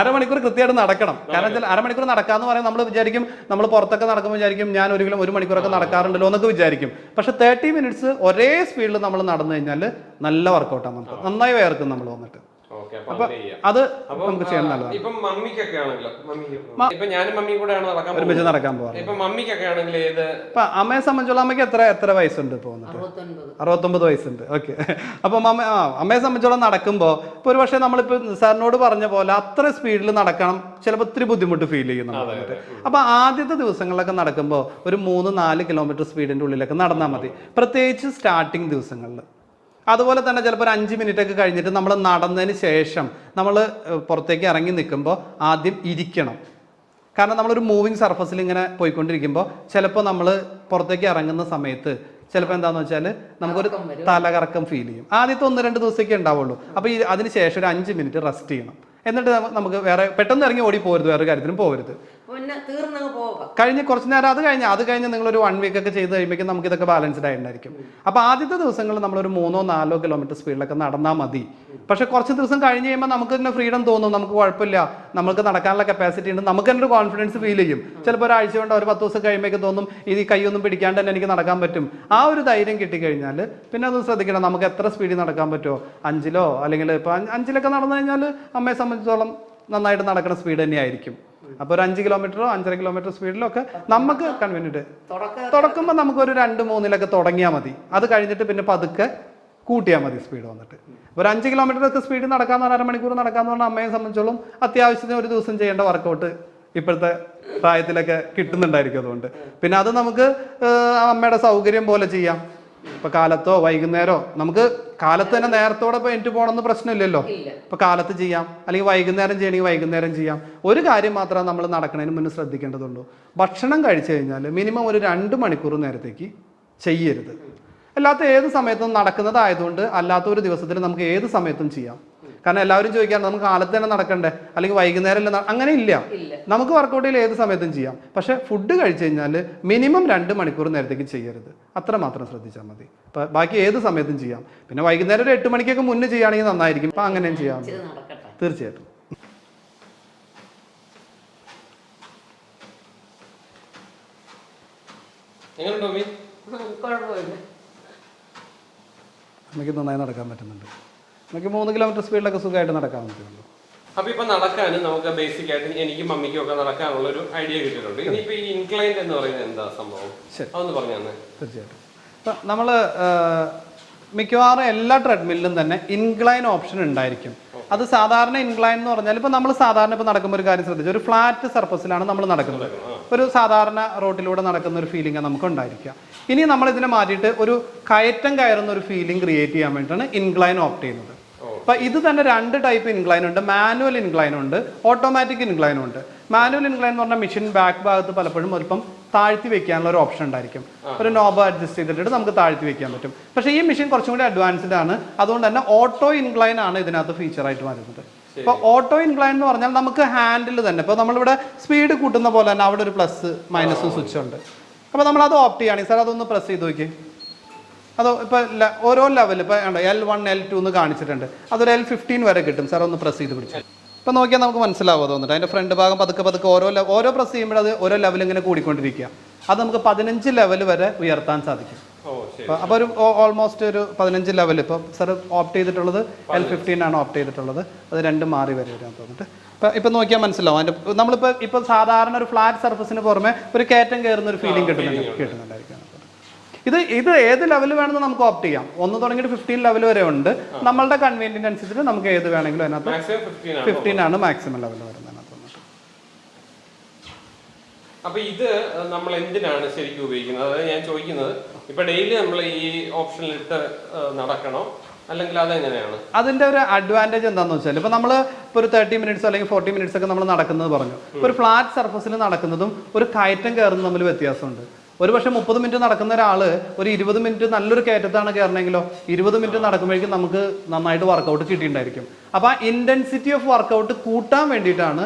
അരമണിക്കൂർ കൃത്യമായിട്ട് നടക്കണം. കാരണം വെച്ചാൽ അരമണിക്കൂർ നടക്കാന്ന് പറയാൻ നമ്മൾ വിചാരിക്കും നമ്മൾ പുറത്തൊക്കെ നടക്കുമ്പോൾ വിചാരിക്കും ഞാൻ ഒരിക്കലും കിലോ ഒരു മണിക്കൂറൊക്കെ നടക്കാറുണ്ടല്ലോ എന്നൊക്കെ വിചാരിക്കും. പക്ഷെ തേർട്ടി മിനിറ്റ്സ് ഒരേ സ്പീഡിൽ നമ്മൾ നടന്നു കഴിഞ്ഞാൽ നല്ല വർക്കൗട്ടാണ് നമുക്ക്. നന്നായി വേർക്കും നമ്മൾ വന്നിട്ട്. അപ്പൊ അത് നമുക്ക് ചെയ്യാൻ നല്ലതാണ്. ഇപ്പം മമ്മിക്കൊക്കെ ആണെങ്കിലോ? ഇപ്പൊ ഞാനും മമ്മിയും കൂടെയാണ് നടക്കാൻ ഒരുമിച്ച് പോകുന്നത്. നടക്കാൻ പോകാറ് ഇപ്പൊ മമ്മിക്കൊക്കെ ആണെങ്കിൽ ഏത് ഇപ്പൊ അമ്മയെ സംബന്ധിച്ചുള്ള അമ്മയ്ക്ക് എത്ര എത്ര വയസ്സുണ്ട് ഇപ്പോൾ അറുപത്തൊൻപത്. അറുപത്തൊമ്പത് വയസ്സുണ്ട്. ഓക്കെ. അപ്പം അമ്മ ആ അമ്മയെ സംബന്ധിച്ചോളം നടക്കുമ്പോൾ ഇപ്പോൾ ഒരു പക്ഷേ നമ്മളിപ്പോൾ സാറിനോട് പറഞ്ഞ പോലെ അത്ര സ്പീഡിൽ നടക്കണം ചിലപ്പോൾ ഒത്തിരി ബുദ്ധിമുട്ട് ഫീൽ ചെയ്യും അപ്പൊ അപ്പോൾ ആദ്യത്തെ ദിവസങ്ങളിലൊക്കെ നടക്കുമ്പോൾ ഒരു മൂന്ന് നാല് കിലോമീറ്റർ സ്പീഡിന്റെ ഉള്ളിലൊക്കെ നടന്നാൽ മതി. പ്രത്യേകിച്ച് സ്റ്റാർട്ടിങ് ദിവസങ്ങളിൽ അതുപോലെ തന്നെ ചിലപ്പോൾ ഒരു അഞ്ച് മിനിറ്റ് ഒക്കെ കഴിഞ്ഞിട്ട് നമ്മൾ നടന്നതിന് ശേഷം നമ്മൾ പുറത്തേക്ക് ഇറങ്ങി നിൽക്കുമ്പോൾ ആദ്യം ഇരിക്കണം. കാരണം നമ്മളൊരു മൂവിങ് സർഫസിൽ ഇങ്ങനെ പോയിക്കൊണ്ടിരിക്കുമ്പോൾ ചിലപ്പോൾ നമ്മൾ പുറത്തേക്ക് ഇറങ്ങുന്ന സമയത്ത് ചിലപ്പോൾ എന്താണെന്ന് വെച്ചാൽ നമുക്കൊരു തലകറക്കം ഫീൽ ചെയ്യും. ആദ്യത്തെ ഒന്ന് രണ്ട് ദിവസമൊക്കെ ഉണ്ടാവുള്ളൂ. അപ്പോൾ ഈ അതിന് ശേഷം ഒരു അഞ്ച് മിനിറ്റ് റെസ്റ്റ് ചെയ്യണം. എന്നിട്ട് നമുക്ക് വേറെ പെട്ടെന്ന് ഇറങ്ങി ഓടി പോരുത് വേറെ കാര്യത്തിനും പോകരുത് കഴിഞ്ഞ് കുറച്ച് നേരം അത് കഴിഞ്ഞ് അത് കഴിഞ്ഞ് നിങ്ങൾ ഒരു വൺ വീക്ക് ഒക്കെ ചെയ്ത് കഴിയുമ്പോഴേക്കും നമുക്ക് ഇതൊക്കെ ബാലൻസ്ഡ് ആയിട്ടുണ്ടായിരിക്കും. അപ്പോൾ ആദ്യത്തെ ദിവസങ്ങളിൽ നമ്മളൊരു മൂന്നോ നാലോ കിലോമീറ്റർ സ്പീഡിലൊക്കെ നടന്നാൽ മതി. പക്ഷേ കുറച്ച് ദിവസം കഴിഞ്ഞ് കഴിയുമ്പോൾ നമുക്ക് തന്നെ ഫ്രീഡം തോന്നും. നമുക്ക് കുഴപ്പമില്ല. നമുക്ക് നടക്കാനുള്ള കപ്പാസിറ്റി ഉണ്ട്. നമുക്ക് തന്നെ ഒരു കോൺഫിഡൻസ് ഫീൽ ചെയ്യും. ചിലപ്പോൾ ഒരാഴ്ച കൊണ്ട് ഒരു പത്ത് ദിവസം കഴിയുമ്പോഴേക്കും തോന്നും ഇത് കൈയൊന്നും പിടിക്കാണ്ട് തന്നെ എനിക്ക് നടക്കാൻ പറ്റും. ആ ഒരു ധൈര്യം കിട്ടിക്കഴിഞ്ഞാൽ പിന്നെ അത് ശ്രദ്ധിക്കണം. നമുക്ക് എത്ര സ്പീഡിൽ നടക്കാൻ പറ്റുമോ അഞ്ചിലോ? അല്ലെങ്കിൽ ഇപ്പോൾ അഞ്ചിലൊക്കെ നടന്നു കഴിഞ്ഞാൽ അമ്മയെ സംബന്ധിച്ചോളം നന്നായിട്ട് നടക്കുന്ന സ്പീഡ് തന്നെയായിരിക്കും. അപ്പോൾ ഒരു അഞ്ച് കിലോമീറ്ററോ അഞ്ചര കിലോമീറ്റർ സ്പീഡിലോ ഒക്കെ നമുക്ക് കൺവീനിയന്റ് തുടക്ക നമുക്ക് ഒരു രണ്ട് മൂന്നിലൊക്കെ തുടങ്ങിയാൽ മതി. അത് കഴിഞ്ഞിട്ട് പിന്നെ പതുക്കെ കൂട്ടിയാൽ മതി സ്പീഡ് വന്നിട്ട്. ഒരു അഞ്ച് കിലോമീറ്റർ ഒക്കെ സ്പീഡ് നടക്കാന്ന് പറഞ്ഞാൽ അരമണിക്കൂർ നടക്കാന്ന് പറഞ്ഞാൽ അമ്മയെ സംബന്ധിച്ചോളം അത്യാവശ്യത്തിന് ഒരു ദിവസം ചെയ്യേണ്ട വർക്കൗട്ട് ഇപ്പോഴത്തെ പ്രായത്തിലൊക്കെ കിട്ടുന്നുണ്ടായിരിക്കും അതുകൊണ്ട്. പിന്നെ അത് നമുക്ക് അമ്മയുടെ സൗകര്യം പോലെ ചെയ്യാം. ഇപ്പൊ കാലത്തോ വൈകുന്നേരോ? നമുക്ക് കാലത്ത് തന്നെ നേരത്തോടെ ഇപ്പൊ എനിക്ക് പോകണമെന്ന് പ്രശ്നമില്ലല്ലോ. ഇപ്പൊ കാലത്ത് ചെയ്യാം. അല്ലെങ്കിൽ വൈകുന്നേരം ചെയ്യണമെങ്കിൽ വൈകുന്നേരം ചെയ്യാം. ഒരു കാര്യം മാത്രമേ നമ്മൾ നടക്കുന്നതിന് മുന്നേ ശ്രദ്ധിക്കേണ്ടതുള്ളൂ. ഭക്ഷണം കഴിച്ചു കഴിഞ്ഞാൽ മിനിമം ഒരു രണ്ട് മണിക്കൂർ നേരത്തേക്ക് ചെയ്യരുത്. അല്ലാത്ത ഏത് സമയത്തും നടക്കുന്നതായതുകൊണ്ട് അല്ലാത്ത ഒരു ദിവസത്തിൽ നമുക്ക് ഏത് സമയത്തും ചെയ്യാം. കാരണം എല്ലാവരും ചോദിക്കാം നമുക്ക് കാലത്ത് തന്നെ നടക്കണ്ടേ? അല്ലെങ്കിൽ വൈകുന്നേരം അല്ല അങ്ങനെ ഇല്ല. നമുക്ക് വർക്കൗട്ട് ചെയ്യൽ ഏത് സമയത്തും ചെയ്യാം. പക്ഷേ ഫുഡ് കഴിച്ചു കഴിഞ്ഞാൽ മിനിമം രണ്ട് മണിക്കൂർ നേരത്തേക്ക് ചെയ്യരുത്. അത്ര മാത്രം ശ്രദ്ധിച്ചാൽ മതി. ഇപ്പം ബാക്കി ഏത് സമയത്തും ചെയ്യാം. പിന്നെ വൈകുന്നേരം ഒരു എട്ട് മണിക്കൊക്കെ മുന്നേ ചെയ്യുകയാണെങ്കിൽ നന്നായിരിക്കും. അപ്പം അങ്ങനെയും ചെയ്യാം. തീർച്ചയായിട്ടും. എങ്ങനെയുണ്ടോ നന്നായി നടക്കാൻ പറ്റുന്നുണ്ട്. നമുക്ക് മൂന്ന് കിലോമീറ്റർ സ്പീഡിലൊക്കെ സുഖമായിട്ട് നടക്കാൻ പറ്റുള്ളൂ. അപ്പൊ ഇപ്പൊ നടക്കാനും നമുക്ക് ബേസിക് ആയിട്ട് എനിക്കും മമ്മിക്കും ഒക്കെ നടക്കാനുള്ള ഒരു ഐഡിയ കിട്ടിയിട്ടുണ്ട്. ഇനിയിപ്പോ ഈ ഇൻക്ലൈൻഡ് എന്ന് പറയുന്നത് എന്താ സംഭവം? അതൊന്ന് പറഞ്ഞു തന്നെ. തീർച്ചയായിട്ടും. ഇപ്പം നമ്മൾ മിക്കവാറും എല്ലാ ട്രെഡ്മില്ലിലും തന്നെ ഇൻക്ലൈൻ ഓപ്ഷൻ ഉണ്ടായിരിക്കും. അത് സാധാരണ ഇൻക്ലൈൻ എന്ന് പറഞ്ഞാൽ ഇപ്പോൾ നമ്മൾ സാധാരണ ഇപ്പോൾ നടക്കുമ്പോൾ ഒരു കാര്യം ശ്രദ്ധിച്ചു? ഒരു ഫ്ലാറ്റ് സർഫസിലാണ് നമ്മൾ നടക്കുന്നത്. ഒരു സാധാരണ റോട്ടിലൂടെ നടക്കുന്ന ഒരു ഫീലിംഗ് നമുക്ക് ഉണ്ടായിരിക്കുക. ഇനി നമ്മൾ ഇതിനെ മാറ്റിയിട്ട് ഒരു കയറ്റം കയറുന്ന ഒരു ഫീലിംഗ് ക്രിയേറ്റ് ചെയ്യാൻ വേണ്ടിയിട്ടാണ് ഇൻക്ലൈൻ ഓപ്റ്റ് ചെയ്യുന്നത്. അപ്പൊ ഇത് തന്നെ രണ്ട് ടൈപ്പ് ഇൻക്ലൈൻ ഉണ്ട്. മാനുവൽ ഇൻക്ലൈൻ ഉണ്ട്. ഓട്ടോമാറ്റിക് ഇൻക്ലൈൻ ഉണ്ട്. മാനുവൽ ഇൻക്ലൈൻ എന്ന് പറഞ്ഞാൽ മെഷീൻ ബാക്ക് ഭാഗത്ത് പലപ്പോഴും അല്പം താഴ്ത്തി വെക്കാനുള്ള ഒരു ഓപ്ഷൻ ഉണ്ടായിരിക്കും. ഒരു നോബ് അഡ്ജസ്റ്റ് ചെയ്തിട്ട് നമുക്ക് താഴ്ത്തി വെക്കാൻ പറ്റും. പക്ഷേ ഈ മെഷീൻ കുറച്ചും കൂടി അഡ്വാൻസ്ഡ് ആണ്. അതുകൊണ്ട് തന്നെ ഓട്ടോ ഇൻക്ലൈൻ ആണ് ഇതിനകത്ത് ഫീച്ചർ ആയിട്ട് വരുന്നത്. ഇപ്പോൾ ഓട്ടോ ഇൻക്ലൈൻ എന്ന് പറഞ്ഞാൽ നമുക്ക് ഹാൻഡിൽ തന്നെ. ഇപ്പോൾ നമ്മളിവിടെ സ്പീഡ് കൂട്ടുന്ന പോലെ തന്നെ അവിടെ ഒരു പ്ലസ് മൈനസും സ്വിച്ച് ഉണ്ട്. അപ്പോൾ നമ്മൾ അത് ഓപ്റ്റ് ചെയ്യുകയാണെങ്കിൽ സാർ അതൊന്ന് പ്രസ് ചെയ്ത് നോക്കി അതോ ഇപ്പോൾ ഓരോ ലെവൽ ഇപ്പോൾ എൽ വൺ എൽ ടു എന്ന് കാണിച്ചിട്ടുണ്ട്. അതൊരു എൽ ഫിഫ്റ്റീൻ വരെ കിട്ടും. സാർ ഒന്ന് പ്രസ് ചെയ്ത് പിടിച്ചു. ഇപ്പം നോക്കിയാൽ നമുക്ക് മനസ്സിലാവും തോന്നിട്ട് അതിന്റെ ഫ്രണ്ട് ഭാഗം പതുക്കെ പതുക്കെ ഓരോ ഓരോ പ്രസ് ചെയ്യുമ്പോൾ അത് ഓരോ ലെവൽ ഇങ്ങനെ കൂടിക്കൊണ്ടിരിക്കുക. അത് നമുക്ക് പതിനഞ്ച് ലെവൽ വരെ ഉയർത്താൻ സാധിക്കും. അപ്പോൾ ഒരു ഓൾമോസ്റ്റ് ഒരു പതിനഞ്ച് ലെവൽ ഇപ്പോൾ സാർ ഓപ്റ്റ് ചെയ്തിട്ടുള്ളത് എൽ ഫിഫ്റ്റീൻ ആണ് ഓപ്റ്റ് ചെയ്തിട്ടുള്ളത്. അത് രണ്ട് മാറി വരെ വരാൻ തോന്നിട്ട് ഇപ്പം ഇപ്പം നോക്കിയാൽ മനസ്സിലാവും. അതിന്റെ നമ്മളിപ്പോൾ ഇപ്പോൾ സാധാരണ ഒരു ഫ്ലാറ്റ് സർഫസിന് പുറമെ ഒരു കയറ്റം കയറുന്ന ഒരു ഫീലിംഗ് കിട്ടുന്നുണ്ട് കിട്ടുന്നുണ്ടായിരിക്കും. ഇത് ഇത് ഏത് ലെവൽ വേണമെന്ന് നമുക്ക് ഓപ്റ്റ് ചെയ്യാം. ഒന്ന് തുടങ്ങിയിട്ട് ഫിഫ്റ്റീൻ ലെവൽ വരെ ഉണ്ട്. നമ്മളുടെ കൺവീനിയന്റ് അനുസരിച്ച് നമുക്ക് ഏത് വേണമെങ്കിലും അതിനകത്ത് ഫിഫ്റ്റീൻ ആണ് മാക്സിമം ലെവൽ വരുന്നത്. അപ്പൊ ഇത് നമ്മൾ എന്തിനാണ് ശരിക്കും ഉപയോഗിക്കുന്നത്? അതായത് ഞാൻ ചോദിക്കുന്നത് ഇപ്പൊ ഡെയിലി നമ്മൾ ഈ ഓപ്ഷനിലിട്ട് നടക്കണോ? അല്ലെങ്കിൽ അതെങ്ങനെയാണ്? അതിന്റെ ഒരു അഡ്വാന്റേജ് എന്താണെന്ന് വെച്ചാൽ ഇപ്പൊ നമ്മൾ ഇപ്പോൾ ഒരു തേർട്ടി മിനിറ്റ്സ് അല്ലെങ്കിൽ ഫോർട്ടി മിനിറ്റ്സ് ഒക്കെ നമ്മൾ നടക്കുന്നത് പറഞ്ഞു. ഒരു ഫ്ലാറ്റ് സർഫസിൽ നടക്കുന്നതും ഒരു കയറ്റം കയറുന്നതും തമ്മിൽ വ്യത്യാസമുണ്ട്. ഒരു പക്ഷേ മുപ്പത് മിനിറ്റ് നടക്കുന്ന ഒരാൾ ഒരു ഇരുപത് മിനിറ്റ് നല്ലൊരു കയറ്റത്താണ് കയറണമെങ്കിലോ ഇരുപത് മിനിറ്റ് നടക്കുമ്പോഴേക്കും നമുക്ക് നന്നായിട്ട് വർക്കൗട്ട് കിട്ടിയിട്ടുണ്ടായിരിക്കും. അപ്പോൾ ആ ഇന്റൻസിറ്റി ഓഫ് വർക്കൗട്ട് കൂട്ടാൻ വേണ്ടിയിട്ടാണ്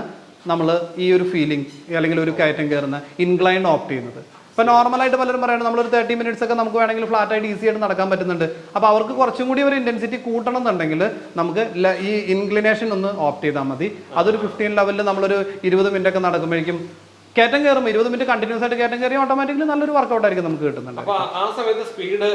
നമ്മൾ ഈ ഒരു ഫീലിംഗ് അല്ലെങ്കിൽ ഒരു കയറ്റം കയറുന്ന ഇൻക്ലൈൻ ഓപ്റ്റ് ചെയ്യുന്നത്. ഇപ്പൊ നോർമലായിട്ട് പലരും പറയുന്നത് നമ്മളൊരു തേർട്ടി മിനിറ്റ്സ് ഒക്കെ നമുക്ക് വേണമെങ്കിൽ ഫ്ലാറ്റ് ആയിട്ട് ഈസി ആയിട്ട് നടക്കാൻ പറ്റുന്നുണ്ട്. അപ്പോൾ അവർക്ക് കുറച്ചും കൂടി ഒരു ഇന്റൻസിറ്റി കൂട്ടണം എന്നുണ്ടെങ്കിൽ നമുക്ക് ഈ ഇൻക്ലിനേഷൻ ഒന്ന് ഓപ്റ്റ് ചെയ്താൽ മതി. അതൊരു ഫിഫ്റ്റീൻ ലെവലിൽ നമ്മളൊരു ഇരുപത് മിനിറ്റ് ഒക്കെ നടക്കുമ്പോഴേക്കും കയറ്റം കയറുമ്പോൾ ഇരുപത് മിനിറ്റ് കണ്ടിന്യൂസ് ആയിട്ട് കയറ്റം കയറി ഓട്ടോമാറ്റിക്കലി നല്ലൊരു വർക്കൗട്ട് ആയിരിക്കും നമുക്ക് കിട്ടുന്നുണ്ട്. ആ സമയത്ത് സ്പീഡ്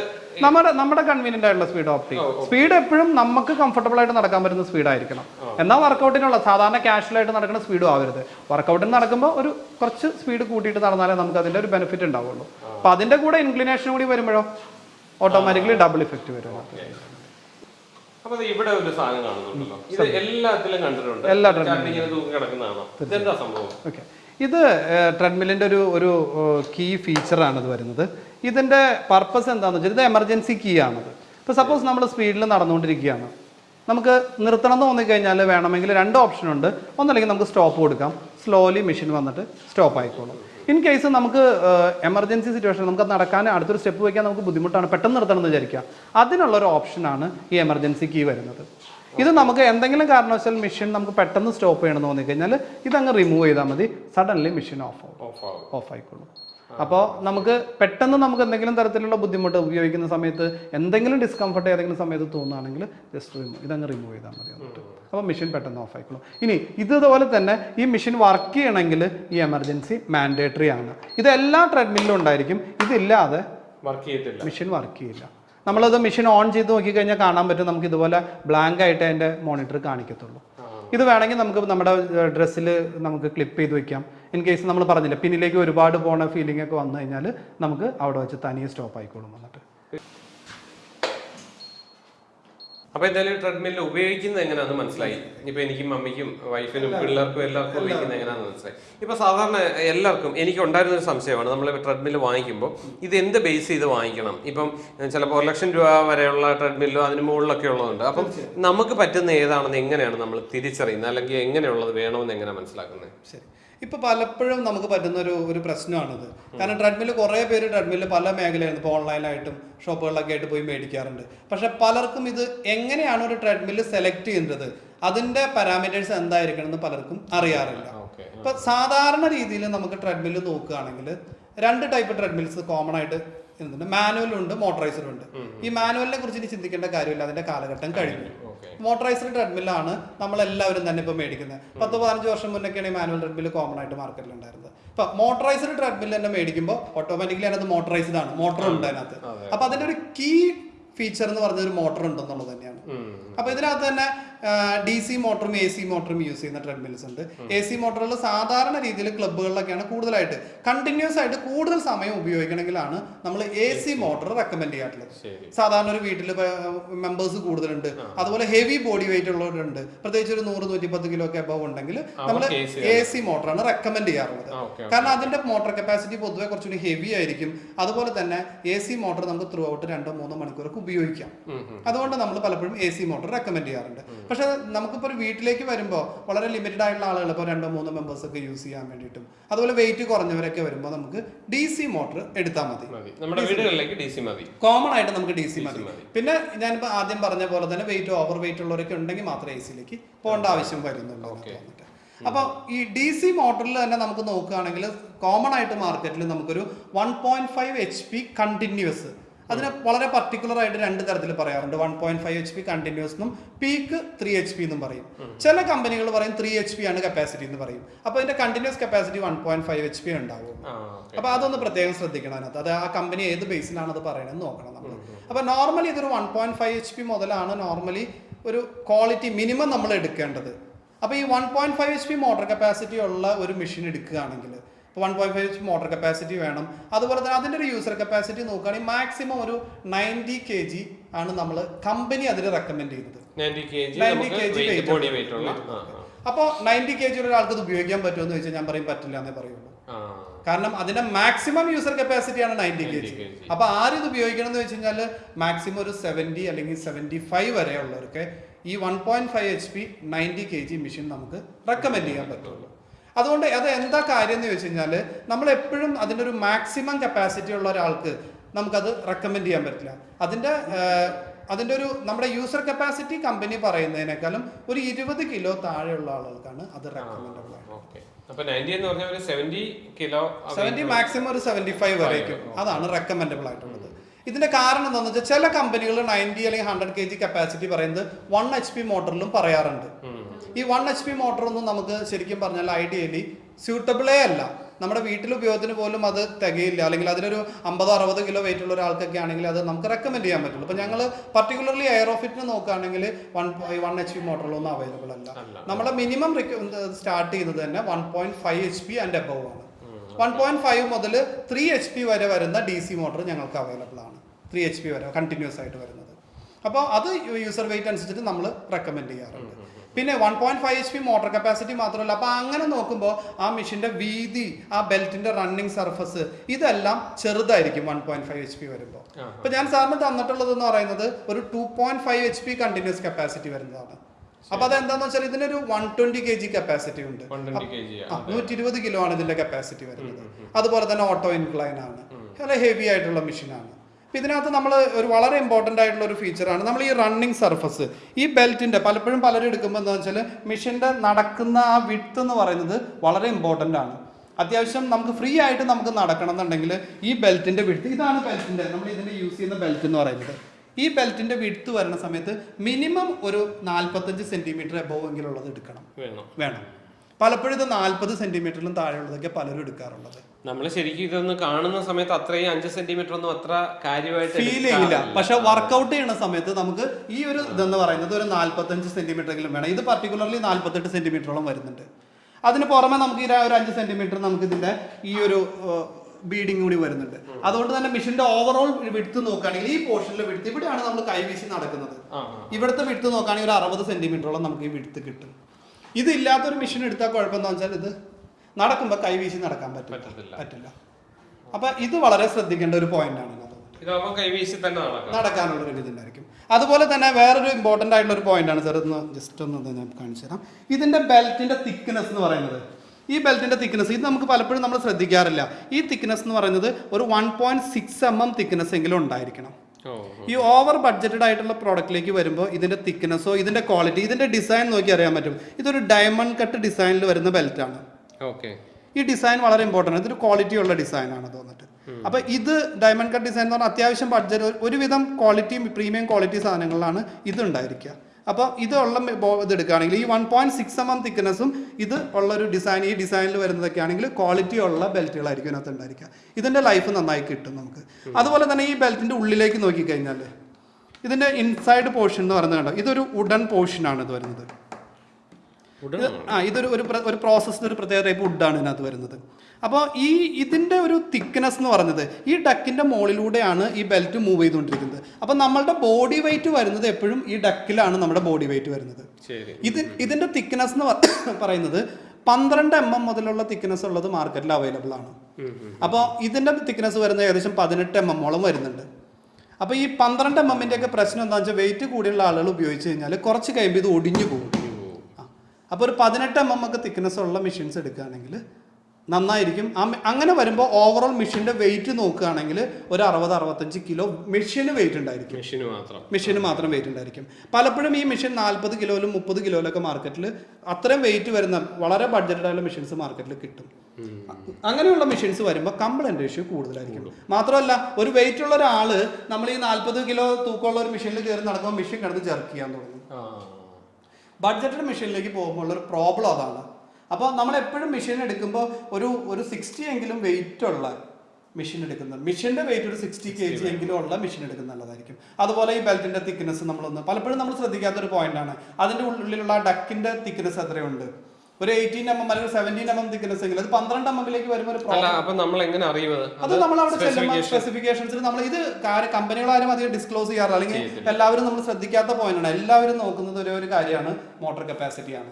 നമ്മുടെ നമ്മുടെ കൺവീനിയന്റ് ആയിട്ടുള്ള സ്പീഡ് ഓപ്റ്റ് ചെയ്യും സ്പീഡ് എപ്പോഴും നമുക്ക് കംഫർട്ടബിൾ ആയിട്ട് നടക്കാൻ പറ്റുന്ന സ്പീഡ് ആയിരിക്കണം. എന്നാൽ വർക്കൗട്ടിനുള്ള സാധാരണ കാഷ്വൽ ആയിട്ട് നടക്കുന്ന സ്പീഡും ആവരുത്. വർക്കൗട്ടിന് നടക്കുമ്പോൾ ഒരു കുറച്ച് സ്പീഡ് കൂട്ടിയിട്ട് നടന്നാലേ നമുക്ക് അതിന്റെ ഒരു ബെനിഫിറ്റ് ഉണ്ടാവുള്ളൂ. അപ്പൊ അതിന്റെ കൂടെ ഇൻക്ലിനേഷൻ കൂടി വരുമ്പോഴോ ഓട്ടോമാറ്റിക്കലി ഡബിൾ ഇഫക്റ്റ് വരും. അപ്പൊ ഇവിടെ ഒരു സാധനം കാണുന്നുണ്ടല്ലോ. ഇത് എല്ലാത്തിലും കണ്ടിട്ടുണ്ട്. എല്ലാ കിടക്കുന്നതാണോ ഇതെന്താ സംഭവം? ഓക്കെ. ഇത് ട്രെഡ്മില്ലിന്റെ ഒരു ഒരു കീ ഫീച്ചറാണ് ഇത് വരുന്നത്. ഇതിന്റെ പർപ്പസ് എന്താണെന്ന് വെച്ചാൽ ഇത് എമർജൻസി കീ ആണത്. ഇപ്പോൾ സപ്പോസ് നമ്മൾ സ്പീഡിൽ നടന്നുകൊണ്ടിരിക്കുകയാണ്. നമുക്ക് നിർത്തണം എന്ന് തോന്നിക്കഴിഞ്ഞാൽ വേണമെങ്കിൽ രണ്ട് ഓപ്ഷൻ ഉണ്ട്. ഒന്നല്ലെങ്കിൽ നമുക്ക് സ്റ്റോപ്പ് കൊടുക്കാം. സ്ലോലി മെഷീൻ വന്നിട്ട് സ്റ്റോപ്പ് ആയിക്കോളും. ഇൻ കേസ് നമുക്ക് എമർജൻസി സിറ്റുവേഷൻ നമുക്ക് നടക്കാൻ അടുത്തൊരു സ്റ്റെപ്പ് വയ്ക്കാൻ നമുക്ക് ബുദ്ധിമുട്ടാണ്. പെട്ടെന്ന് നിർത്തണം എന്ന് വിചാരിക്കുക. അതിനുള്ളൊരു ഓപ്ഷനാണ് ഈ എമർജൻസി കീ വരുന്നത്. ഇത് നമുക്ക് എന്തെങ്കിലും കാരണവശാൽ മെഷീൻ നമുക്ക് പെട്ടെന്ന് സ്റ്റോപ്പ് ചെയ്യണമെന്ന് തോന്നിക്കഴിഞ്ഞാൽ ഇതങ്ങ് റിമൂവ് ചെയ്താൽ മതി. സഡൻലി മെഷീൻ ഓഫ് ആവും. ഓഫ് ആയിക്കോളും. അപ്പോൾ നമുക്ക് പെട്ടെന്ന് നമുക്ക് എന്തെങ്കിലും തരത്തിലുള്ള ബുദ്ധിമുട്ട് ഉപയോഗിക്കുന്ന സമയത്ത് എന്തെങ്കിലും ഡിസ്കംഫർട്ട് ഏതെങ്കിലും സമയത്ത് തോന്നുകയാണെങ്കിൽ ജസ്റ്റ് റിമൂവ് ഇതങ്ങ് റിമൂവ് ചെയ്താൽ മതി എന്നിട്ട്. അപ്പോൾ മെഷീൻ പെട്ടെന്ന് ഓഫ് ആയിക്കോളും. ഇനി ഇതുപോലെ തന്നെ ഈ മെഷീൻ വർക്ക് ചെയ്യണമെങ്കിൽ ഈ എമർജൻസി മാൻഡേറ്ററി ആണ്. ഇത് എല്ലാ ട്രെഡ്മില്ലും ഉണ്ടായിരിക്കും. ഇതില്ലാതെ വർക്ക് ചെയ്യത്തില്ല. മെഷീൻ വർക്ക് ചെയ്യില്ല. നമ്മളത് മെഷീൻ ഓൺ ചെയ്ത് നോക്കിക്കഴിഞ്ഞാൽ കാണാൻ പറ്റും നമുക്ക് ഇതുപോലെ ബ്ലാങ്ക് ആയിട്ട് അതിന്റെ മോണിറ്റർ കാണിക്കത്തുള്ളൂ. ഇത് വേണമെങ്കിൽ നമുക്ക് നമ്മുടെ ഡ്രസ്സിൽ നമുക്ക് ക്ലിപ്പ് ചെയ്ത് വെക്കാം. ഇൻ കേസ് നമ്മൾ പറഞ്ഞില്ല പിന്നിലേക്ക് ഒരുപാട് പോണ ഫീലിംഗ് ഒക്കെ വന്നു കഴിഞ്ഞാൽ നമുക്ക് അവിടെ വെച്ച് തനിയെ സ്റ്റോപ്പ് ആയിക്കോളും വന്നിട്ട് അപ്പൊ എന്തായാലും ട്രെഡ്മിൽ ഉപയോഗിക്കുന്നത് എങ്ങനെയാണെന്ന് മനസ്സിലായി. ഇപ്പൊ എനിക്കും മമ്മിക്കും വൈഫിനും പിള്ളേർക്കും എല്ലാവർക്കും ഉപയോഗിക്കുന്നത് എങ്ങനെയാണെന്ന് മനസ്സിലായി. ഇപ്പൊ സാധാരണ എല്ലാവർക്കും എനിക്ക് ഉണ്ടായിരുന്ന ഒരു സംശയമാണ്. നമ്മൾ ട്രെഡ്മിൽ വാങ്ങിക്കുമ്പോൾ ഇത് എന്ത് ബേസ് ചെയ്ത് വാങ്ങിക്കണം? ഇപ്പം ചിലപ്പോൾ ഒരു ലക്ഷം രൂപ വരെയുള്ള ട്രെഡ്മില്ലോ അതിന് മുകളിലൊക്കെ ഉള്ളതുണ്ട്. അപ്പം നമുക്ക് പറ്റുന്ന ഏതാണെന്ന് എങ്ങനെയാണ് നമ്മൾ തിരിച്ചറിയുന്നത്? അല്ലെങ്കിൽ എങ്ങനെയുള്ളത് വേണമെന്ന് എങ്ങനെ മനസ്സിലാക്കുന്നത്? ശരി. ഇപ്പൊ പലപ്പോഴും നമുക്ക് പറ്റുന്ന ഒരു ഒരു പ്രശ്നമാണിത്. കാരണം ട്രെഡ്മിൽ കുറേ പേര് ട്രെഡ്മിൽ പല മേഖലയാണ് ഇപ്പോൾ ഓൺലൈനായിട്ടും ഷോപ്പുകളിലൊക്കെ ആയിട്ട് പോയി മേടിക്കാറുണ്ട്. പക്ഷെ പലർക്കും ഇത് എങ്ങനെയാണ് ഒരു ട്രെഡ്മിൽ സെലക്ട് ചെയ്യേണ്ടത്? അതിന്റെ പാരാമീറ്റേഴ്സ് എന്തായിരിക്കണം എന്ന് പലർക്കും അറിയാറില്ല. ഇപ്പൊ സാധാരണ രീതിയിൽ നമുക്ക് ട്രെഡ്മിൽ നോക്കുകയാണെങ്കിൽ രണ്ട് ടൈപ്പ് ട്രെഡ്മിൽസ് കോമൺ ആയിട്ട് ഉണ്ട് മാനുവലും ഉണ്ട്. മോട്ടറൈസറും ഉണ്ട് ഈ മാനുവലിനെ കുറിച്ച് ഇനി ചിന്തിക്കേണ്ട കാര്യമില്ല. അതിന്റെ കാലഘട്ടം കഴിഞ്ഞു. മോട്ടറൈസ്ഡ് ട്രെഡ്മില്ലാണ് നമ്മൾ എല്ലാവരും തന്നെ ഇപ്പോൾ മേടിക്കുന്നത്. പത്ത് പതിനഞ്ച് വർഷം മുന്നൊക്കെയാണ് ഈ മാനുവൽ ട്രെഡ്മിൽ കോമൺ ആയിട്ട് മാർക്കറ്റിൽ ഉണ്ടായിരുന്നത് ഇപ്പൊ മോട്ടറൈസ്ഡ് ട്രെഡ്മിൽ തന്നെ മേടിക്കുമ്പോൾ ഓട്ടോമാറ്റിക്കലി അതിനകത്ത് മോട്ടറൈസ്ഡ് ആണ്. മോട്ടർ ഉണ്ട് അതിനകത്ത്. അപ്പൊ അതിന്റെ ഒരു കീ ഫീച്ചർ എന്ന് പറഞ്ഞ ഒരു മോട്ടർ ഉണ്ടെന്നുള്ളത് തന്നെയാണ്. അപ്പോൾ അപ്പൊ ഇതിനകത്ത് തന്നെ ഡി സി മോട്ടറും എ സി മോട്ടറും യൂസ് ചെയ്യുന്ന ട്രെഡ്മിൽസ് ഉണ്ട്. എ സി മോട്ടറുകൾ സാധാരണ രീതിയിൽ ക്ലബ്ബുകളിലൊക്കെയാണ് കൂടുതലായിട്ട്. കണ്ടിന്യൂസ് ആയിട്ട് കൂടുതൽ സമയം ഉപയോഗിക്കണമെങ്കിലാണ് നമ്മൾ എ സി മോട്ടർ റെക്കമെൻഡ് ചെയ്യാറുള്ളത്. സാധാരണ ഒരു വീട്ടിൽ മെമ്പേഴ്സ് കൂടുതലുണ്ട്. അതുപോലെ ഹെവി ബോഡി വെയിറ്റ് ഉള്ളവരുണ്ട്. പ്രത്യേകിച്ച് ഒരു നൂറ് നൂറ്റി പത്ത് കിലോ ഒക്കെ അബവ് ഉണ്ടെങ്കിൽ നമ്മൾ എ സി മോട്ടറാണ് റെക്കമെൻഡ് ചെയ്യാറുള്ളത്. കാരണം അതിന്റെ മോട്ടോർ കപ്പാസിറ്റി പൊതുവെ കുറച്ചുകൂടി ഹെവി ആയിരിക്കും. അതുപോലെ തന്നെ എ സി മോട്ടർ നമുക്ക് ത്രൂ ഔട്ട് രണ്ടോ മൂന്നോ മണിക്കൂറൊക്കെ ഉപയോഗിക്കാം. അതുകൊണ്ട് നമ്മൾ പലപ്പോഴും എ സി മോട്ടർ റെക്കമെൻഡ് ചെയ്യാറുണ്ട്. പക്ഷെ നമുക്കിപ്പോൾ ഒരു വീട്ടിലേക്ക് വരുമ്പോൾ വളരെ ലിമിറ്റഡ് ആയിട്ടുള്ള ആളുകൾ ഇപ്പോൾ രണ്ടോ മൂന്നോ മെമ്പേഴ്സ് ഒക്കെ യൂസ് ചെയ്യാൻ വേണ്ടിയിട്ടും അതുപോലെ വെയിറ്റ് കുറഞ്ഞവരൊക്കെ വരുമ്പോൾ നമുക്ക് ഡി സി മോട്ടർ എടുത്താൽ മതി. കോമൺ ആയിട്ട് നമുക്ക് ഡി സി മതി. മതി. പിന്നെ ഞാനിപ്പോൾ ആദ്യം പറഞ്ഞ പോലെ തന്നെ വെയിറ്റ് ഓവർ വെയിറ്റ് ഉള്ളവരൊക്കെ ഉണ്ടെങ്കിൽ മാത്രമേ എ സിയിലേക്ക് പോകേണ്ട ആവശ്യം വരുന്നുള്ളൂ അപ്പോൾ ഈ ഡി സി മോട്ടറിൽ തന്നെ നമുക്ക് നോക്കുകയാണെങ്കിൽ കോമൺ ആയിട്ട് മാർക്കറ്റിൽ നമുക്കൊരു one point five H P continuous അതിന് വളരെ പർട്ടിക്കുലർ ആയിട്ട് രണ്ട് തരത്തിൽ പറയാറുണ്ട്. One point five H P continuous എന്നും പീക്ക് ത്രീ എച്ച് പി എന്നും പറയും. ചില കമ്പനികൾ പറയും ത്രീ എച്ച് പി ആണ് കപ്പാസിറ്റി എന്ന് പറയും. അപ്പൊ അതിന്റെ continuous capacity one point five H P ഉണ്ടാവും. അപ്പൊ അതൊന്ന് പ്രത്യേകം ശ്രദ്ധിക്കണം അതിനകത്ത്. അത് ആ കമ്പനി ഏത് ബേസിലാണ് അത് പറയണമെന്ന് നോക്കണം നമ്മൾ അപ്പൊ നോർമലി ഇതൊരു one point five H P മുതലാണ് നോർമലി ഒരു ക്വാളിറ്റി മിനിമം നമ്മൾ എടുക്കേണ്ടത്. അപ്പൊ ഈ one point five H P motor capacity ഉള്ള ഒരു മെഷീൻ എടുക്കുകയാണെങ്കിൽ one point five motor capacity വേണം. അതുപോലെ തന്നെ അതിന്റെ ഒരു യൂസർ കപ്പാസിറ്റി നോക്കുകയാണെങ്കിൽ മാക്സിമം ഒരു നയന്റി കെ ജി ആണ് നമ്മൾ കമ്പനി അതിൽ റെക്കമെൻഡ് ചെയ്യുന്നത്. Ninety K G 90 kg weight, weight body ഉണ്ട്. weight ഉള്ള. weight ആ, ഉണ്ട്. അപ്പോൾ നയന്റി കെ ജി ഒരാൾക്ക് ഇത് ഉപയോഗിക്കാൻ പറ്റുമെന്ന് ചോദിച്ചാൽ ഞാൻ പറയും പറ്റില്ല എന്നേ പറയുള്ളൂ. കാരണം അതിന്റെ മാക്സിമം യൂസർ കപ്പാസിറ്റി ആണ് നയന്റി കെ 90 ജി kg. അപ്പൊ ആരും ഇത് ഉപയോഗിക്കണം എന്ന് വെച്ച് കഴിഞ്ഞാൽ മാക്സിമം ഒരു സെവന്റി അല്ലെങ്കിൽ സെവന്റി ഫൈവ് വരെ ഉള്ളവർക്ക് ഈ one point five H P ninety K G machine നമുക്ക് റെക്കമെൻഡ് ചെയ്യാൻ പറ്റുള്ളൂ. അതുകൊണ്ട് അത് എന്താ കാര്യം എന്ന് ചോദിച്ചു കഴിഞ്ഞാൽ നമ്മൾ എപ്പോഴും അതിന്റെ ഒരു മാക്സിമം കപ്പാസിറ്റി ഉള്ള ഒരാൾക്ക് നമുക്കത് റെക്കമെൻഡ് ചെയ്യാൻ പറ്റില്ല. അതിന്റെ അതിന്റെ ഒരു നമ്മുടെ യൂസർ കപ്പാസിറ്റി കമ്പനി പറയുന്നതിനേക്കാളും ഒരു ഇരുപത് കിലോ താഴെയുള്ള ആളുകൾക്കാണ് അത് റെക്കമെൻഡബിൾ സെവന്റി മാക്സിമം ഒരു സെവന്റി ഫൈവ് വരേക്കും. അതാണ് റെക്കമെൻഡബിൾ ആയിട്ടുള്ളത്. ഇതിന്റെ കാരണം എന്താണെന്ന് വെച്ചാൽ ചില കമ്പനികൾ നയന്റി അല്ലെങ്കിൽ ഹൺഡ്രഡ് കെ ജി കപ്പാസിറ്റി പറയുന്നത് വൺ എച്ച് പി മോട്ടറിലും പറയാറുണ്ട്. ഈ വൺ എച്ച് പി മോട്ടർ ഒന്നും നമുക്ക് ശരിക്കും പറഞ്ഞാൽ ഐഡിയലി സ്യൂട്ടബിളേ അല്ല. നമ്മുടെ വീട്ടിൽ ഉപയോഗത്തിന് പോലും അത് തികയില്ല. അല്ലെങ്കിൽ അതിനൊരു അമ്പതോ അറുപത് കിലോ വെയിറ്റ് ഉള്ള ഒരാൾക്കൊക്കെ ആണെങ്കിൽ അത് നമുക്ക് റെക്കമെൻഡ് ചെയ്യാൻ പറ്റുള്ളൂ. അപ്പോൾ ഞങ്ങൾ പർട്ടിക്കുലർലി എയറോഫിറ്റിന് നോക്കുകയാണെങ്കിൽ വൺ വൺ എച്ച് പി മോട്ടറിലൊന്നും അവൈലബിൾ അല്ല. നമ്മുടെ മിനിമം സ്റ്റാർട്ട് ചെയ്യുന്നത് തന്നെ one point five H P and above ആണ്. വൺ പോയിന്റ് ഫൈവ് മുതൽ ത്രീ എച്ച് പി വരെ വരുന്ന ഡി സി മോട്ടർ ഞങ്ങൾക്ക് അവൈലബിൾ ആണ്. ത്രീ എച്ച് പി വരെ കണ്ടിന്യൂസ് ആയിട്ട് വരുന്നത്. അപ്പോൾ അത് യൂസർ വെയിറ്റ് അനുസരിച്ചിട്ട് നമ്മൾ റെക്കമെൻഡ് ചെയ്യാറുണ്ട്. പിന്നെ one point five H P motor capacity മാത്രമല്ല അപ്പോൾ അങ്ങനെ നോക്കുമ്പോൾ ആ മെഷീന്റെ വീതി ആ ബെൽറ്റിന്റെ റണ്ണിങ് സർഫസ് ഇതെല്ലാം ചെറുതായിരിക്കും one point five H P വരുമ്പോൾ. അപ്പോൾ ഞാൻ സാറിന് തന്നിട്ടുള്ളത് എന്ന് പറയുന്നത് ഒരു two point five H P continuous capacity വരുന്നതാണ്. അപ്പൊ അതെന്താന്ന് വെച്ചാൽ ഇതിനൊരു one twenty K G capacity ഉണ്ട് നൂറ്റി ഇരുപത് കിലോ ആണ് ഇതിന്റെ കപ്പാസിറ്റി വരുന്നത്. അതുപോലെ തന്നെ ഓട്ടോ ഇൻക്ലൈൻ ആണ്. നല്ല ഹെവി ആയിട്ടുള്ള മെഷീനാണ് അപ്പൊ ഇതിനകത്ത് നമ്മൾ ഒരു വളരെ ഇമ്പോർട്ടന്റ് ആയിട്ടുള്ള ഒരു ഫീച്ചറാണ് നമ്മൾ ഈ റണ്ണിങ് സർഫസ് ഈ ബെൽറ്റിന്റെ പലപ്പോഴും പലരും എടുക്കുമ്പോൾ എന്താ വെച്ചാൽ മെഷീന്റെ നടക്കുന്ന ആ വിട്ത് എന്ന് പറയുന്നത് വളരെ ഇമ്പോർട്ടന്റ് ആണ്. അത്യാവശ്യം നമുക്ക് ഫ്രീ ആയിട്ട് നമുക്ക് നടക്കണം എന്നുണ്ടെങ്കിൽ ഈ ബെൽറ്റിന്റെ വിട്ത് ഇതാണ് ബെൽറ്റിന്റെ നമ്മൾ ഇതിന്റെ യൂസ് ചെയ്യുന്ന ബെൽറ്റ് എന്ന് പറയുന്നത്. ഈ ബെൽറ്റിന്റെ വിടുത്ത് വരുന്ന സമയത്ത് മിനിമം ഒരു നാൽപ്പത്തഞ്ച് സെന്റിമീറ്റർ എബോവ് എങ്കിലും ഉള്ളത് എടുക്കണം. വേണം. പലപ്പോഴും ഇത് നാൽപ്പത് സെന്റിമീറ്ററിലും താഴെയുള്ളതൊക്കെ പലരും എടുക്കാറുള്ളത്. നമ്മൾ ശരിക്കും ഇതൊന്ന് കാണുന്ന സമയത്ത് അത്രയും അഞ്ച് സെന്റിമീറ്റർ ഒന്നും അത്ര കാര്യമായിട്ട് ഫീൽ ചെയ്യില്ല. പക്ഷെ വർക്കൗട്ട് ചെയ്യുന്ന സമയത്ത് നമുക്ക് ഈ ഒരു ഇതെന്ന് പറയുന്നത് ഒരു നാൽപ്പത്തഞ്ച് സെന്റിമീറ്റർ എങ്കിലും വേണം. ഇത് പർട്ടിക്കുലർലി നാൽപ്പത്തെട്ട് സെന്റിമീറ്ററോളം വരുന്നുണ്ട്. അതിന് പുറമെ നമുക്ക് ഈ ഒരു അഞ്ച് സെന്റിമീറ്റർ നമുക്ക് ഇതിന്റെ ഈ ഒരു ബീഡിങ് കൂടി വരുന്നുണ്ട്. അതുകൊണ്ട് തന്നെ മെഷീന്റെ ഓവറോൾ വിടുത്ത് നോക്കുകയാണെങ്കിൽ ഈ പോർഷനിലെ വിടുത്ത് ഇവിടെയാണ് നമ്മൾ കൈവീശി നടക്കുന്നത്. ഇവിടുത്തെ വിടുത്ത് നോക്കുകയാണെങ്കിൽ ഒരു അറുപത് സെന്റിമീറ്ററോളം നമുക്ക് ഈ വിടുത്ത് കിട്ടും. ഇതില്ലാത്തൊരു മെഷീൻ എടുത്താൽ കുഴപ്പമെന്ന് വെച്ചാൽ ഇത് നടക്കുമ്പോൾ കൈവീശി നടക്കാൻ പറ്റില്ല. പറ്റില്ല. അപ്പൊ ഇത് വളരെ ശ്രദ്ധിക്കേണ്ട ഒരു പോയിന്റ് ആണ് നടക്കാനുള്ള ഒരു ഇതുണ്ടായിരിക്കും. അതുപോലെ തന്നെ വേറൊരു ഇമ്പോർട്ടന്റ് ആയിട്ടുള്ള ഒരു പോയിന്റ് ആണ്. സാർ ഒന്ന് ജസ്റ്റ് ഒന്ന് ഞാൻ കാണിച്ചു തരാം. ഇതിന്റെ ബെൽറ്റിന്റെ തിക്നെസ് എന്ന് പറയുന്നത് ഈ ബെൽറ്റിന്റെ തിക്നെസ് ഇത് നമുക്ക് പലപ്പോഴും നമ്മൾ ശ്രദ്ധിക്കാറില്ല. ഈ തിക്നെസ് എന്ന് പറയുന്നത് ഒരു one point six M M thickness എങ്കിലും ഉണ്ടായിരിക്കണം. ഈ ഓവർ ബഡ്ജറ്റഡ് ആയിട്ടുള്ള പ്രോഡക്റ്റിലേക്ക് വരുമ്പോൾ ഇതിന്റെ തിക്നെസ്സോ ഇതിന്റെ ക്വാളിറ്റി ഇതിന്റെ ഡിസൈൻ നോക്കി അറിയാൻ പറ്റും. ഇതൊരു ഡയമണ്ട് കട്ട് ഡിസൈനിൽ വരുന്ന ബെൽറ്റാണ് ഓക്കെ. ഈ ഡിസൈൻ വളരെ ഇമ്പോർട്ടന്റ് ആണ്. ഇതൊരു ക്വാളിറ്റി ഉള്ള ഡിസൈൻ ആണ് തോന്നിട്ട്. അപ്പൊ ഇത് ഡയമണ്ട് കട്ട് ഡിസൈൻ എന്ന് പറഞ്ഞാൽ അത്യാവശ്യം ബഡ്ജറ്റ് ഒരുവിധം ക്വാളിറ്റിയും പ്രീമിയം ക്വാളിറ്റി സാധനങ്ങളിലാണ് ഇത് ഉണ്ടായിരിക്കുക. അപ്പോൾ ഇതുള്ള ഉള്ള ഇത് എടുക്കുകയാണെങ്കിൽ ഈ one point six M M തിക്നെസ്സും ഇത് ഉള്ള ഒരു ഡിസൈൻ ഈ ഡിസൈനിൽ വരുന്നതൊക്കെ ആണെങ്കിൽ ക്വാളിറ്റി ഉള്ള ബെൽറ്റുകളായിരിക്കും ഇതിനകത്ത് ഉണ്ടായിരിക്കുക. ഇതിന്റെ ലൈഫ് നന്നായി കിട്ടും നമുക്ക്. അതുപോലെ തന്നെ ഈ ബെൽറ്റിന്റെ ഉള്ളിലേക്ക് നോക്കിക്കഴിഞ്ഞാൽ ഇതിന്റെ ഇൻസൈഡ് പോർഷൻ എന്ന് പറയുന്നത് കണ്ടോ? ഇതൊരു ഉഡൻ പോർഷനാണ് ഇത് വരുന്നത്. ഇത് ആ ഇതൊരു ഒരു ഒരു പ്രോസസ്സിന് ഒരു പ്രത്യേക ടൈപ്പ് വുഡാണ് ഇതിനകത്ത് വരുന്നത്. അപ്പോൾ ഈ ഇതിന്റെ ഒരു തിക്നെസ് എന്ന് പറയുന്നത് ഈ ഡക്കിന്റെ മുകളിലൂടെയാണ് ഈ ബെൽറ്റ് മൂവ് ചെയ്തുകൊണ്ടിരിക്കുന്നത്. അപ്പോൾ നമ്മളുടെ ബോഡി വെയിറ്റ് വരുന്നത് എപ്പോഴും ഈ ഡക്കിലാണ് നമ്മുടെ ബോഡി വെയിറ്റ് വരുന്നത്. ഇത് ഇതിന്റെ തിക്നെസ് എന്ന് പറയുന്നത് പന്ത്രണ്ട് എം എം മുതലുള്ള തിക്നെസ് ഉള്ളത് മാർക്കറ്റിൽ അവൈലബിൾ ആണ്. അപ്പോൾ ഇതിന്റെ തിക്നെസ് വരുന്നത് ഏകദേശം പതിനെട്ട് എം എമ്മോളം വരുന്നുണ്ട്. അപ്പോൾ ഈ പന്ത്രണ്ട് എം എമ്മിന്റെയൊക്കെ പ്രശ്നം എന്താണെന്ന് വെച്ചാൽ വെയിറ്റ് കൂടിയുള്ള ആളുകൾ ഉപയോഗിച്ച് കഴിഞ്ഞാൽ കുറച്ച് കഴിയുമ്പോൾ ഇത് ഒടിഞ്ഞു പോകും. അപ്പോൾ ഒരു പതിനെട്ട് എം എം ഒക്കെ തിക്നെസ് ഉള്ള മെഷീൻസ് എടുക്കുകയാണെങ്കിൽ നന്നായിരിക്കും. അങ്ങനെ വരുമ്പോൾ ഓവറോൾ മെഷീന്റെ വെയിറ്റ് നോക്കുകയാണെങ്കിൽ ഒരു അറുപത് അറുപത്തഞ്ച് കിലോ മെഷീന് വെയിറ്റ് ഉണ്ടായിരിക്കും. മെഷീന് മാത്രം. മെഷീന് മാത്രം വെയിറ്റ് ഉണ്ടായിരിക്കും. പലപ്പോഴും ഈ മെഷീൻ നാൽപ്പത് കിലോയിലും മുപ്പത് കിലോയിലൊക്കെ മാർക്കറ്റിൽ അത്രയും വെയിറ്റ് വരുന്ന വളരെ ബഡ്ജറ്റായുള്ള മെഷീൻസ് മാർക്കറ്റിൽ കിട്ടും. അങ്ങനെയുള്ള മെഷീൻസ് വരുമ്പോൾ കംപ്ലൈന്റ് റേഷ്യോ കൂടുതലായിരിക്കും. മാത്രമല്ല ഒരു വെയിറ്റ് ഉള്ള ഒരാൾ നമ്മൾ ഈ നാൽപ്പത് കിലോ തൂക്കമുള്ള ഒരു മെഷീനിൽ കയറി നടക്കുമ്പോൾ മെഷീൻ കിടന്ന് ചെർക്ക് ചെയ്യാൻ തുടങ്ങും. ബഡ്ജറ്റഡ് മെഷീനിലേക്ക് പോകുമ്പോൾ ഉള്ളൊരു പ്രോബ്ലം അതാണ്. അപ്പോൾ നമ്മൾ എപ്പോഴും മെഷീൻ എടുക്കുമ്പോൾ ഒരു ഒരു സിക്സ്റ്റി എങ്കിലും വെയിറ്റ് ഉള്ള മെഷീൻ എടുക്കുന്നത്. മെഷീന്റെ വെയിറ്റ് ഒരു സിക്സ്റ്റി കെ ജി എങ്കിലും ഉള്ള മെഷീൻ എടുക്കുന്നത് നല്ലതായിരിക്കും. അതുപോലെ ഈ ബെൽറ്റിന്റെ തിക്നെസ് നമ്മളൊന്ന് പലപ്പോഴും നമ്മൾ ശ്രദ്ധിക്കാത്തൊരു പോയിന്റാണ് അതിന്റെ ഉള്ളിലുള്ള ഡക്കിന്റെ തിക്നെസ് എത്രയുണ്ട്? ഒരു എയ്റ്റീൻ എം എം അല്ലെങ്കിൽ സെവന്റീൻ എം എം തിക്നെസ് എങ്കിൽ അത് പന്ത്രണ്ട് എം എമ്മിലേക്ക് വരുമ്പോൾ ഒരു നമ്മൾ എങ്ങനെ അറിയുന്നത്? അത് നമ്മൾ അവിടെ ചെല്ലുമ്പോൾ സ്പെസിഫിക്കേഷൻസിൽ നമ്മൾ ഇത് കമ്പനികളാരും അധികം ഡിസ്ക്ലോസ് ചെയ്യാറില്ല. അല്ലെങ്കിൽ എല്ലാവരും നമ്മൾ ശ്രദ്ധിക്കാത്ത പോയിന്റാണ് എല്ലാവരും നോക്കുന്നത് ഒരേ ഒരു കാര്യമാണ്. മോട്ടോർ കപ്പാസിറ്റി ആണ്.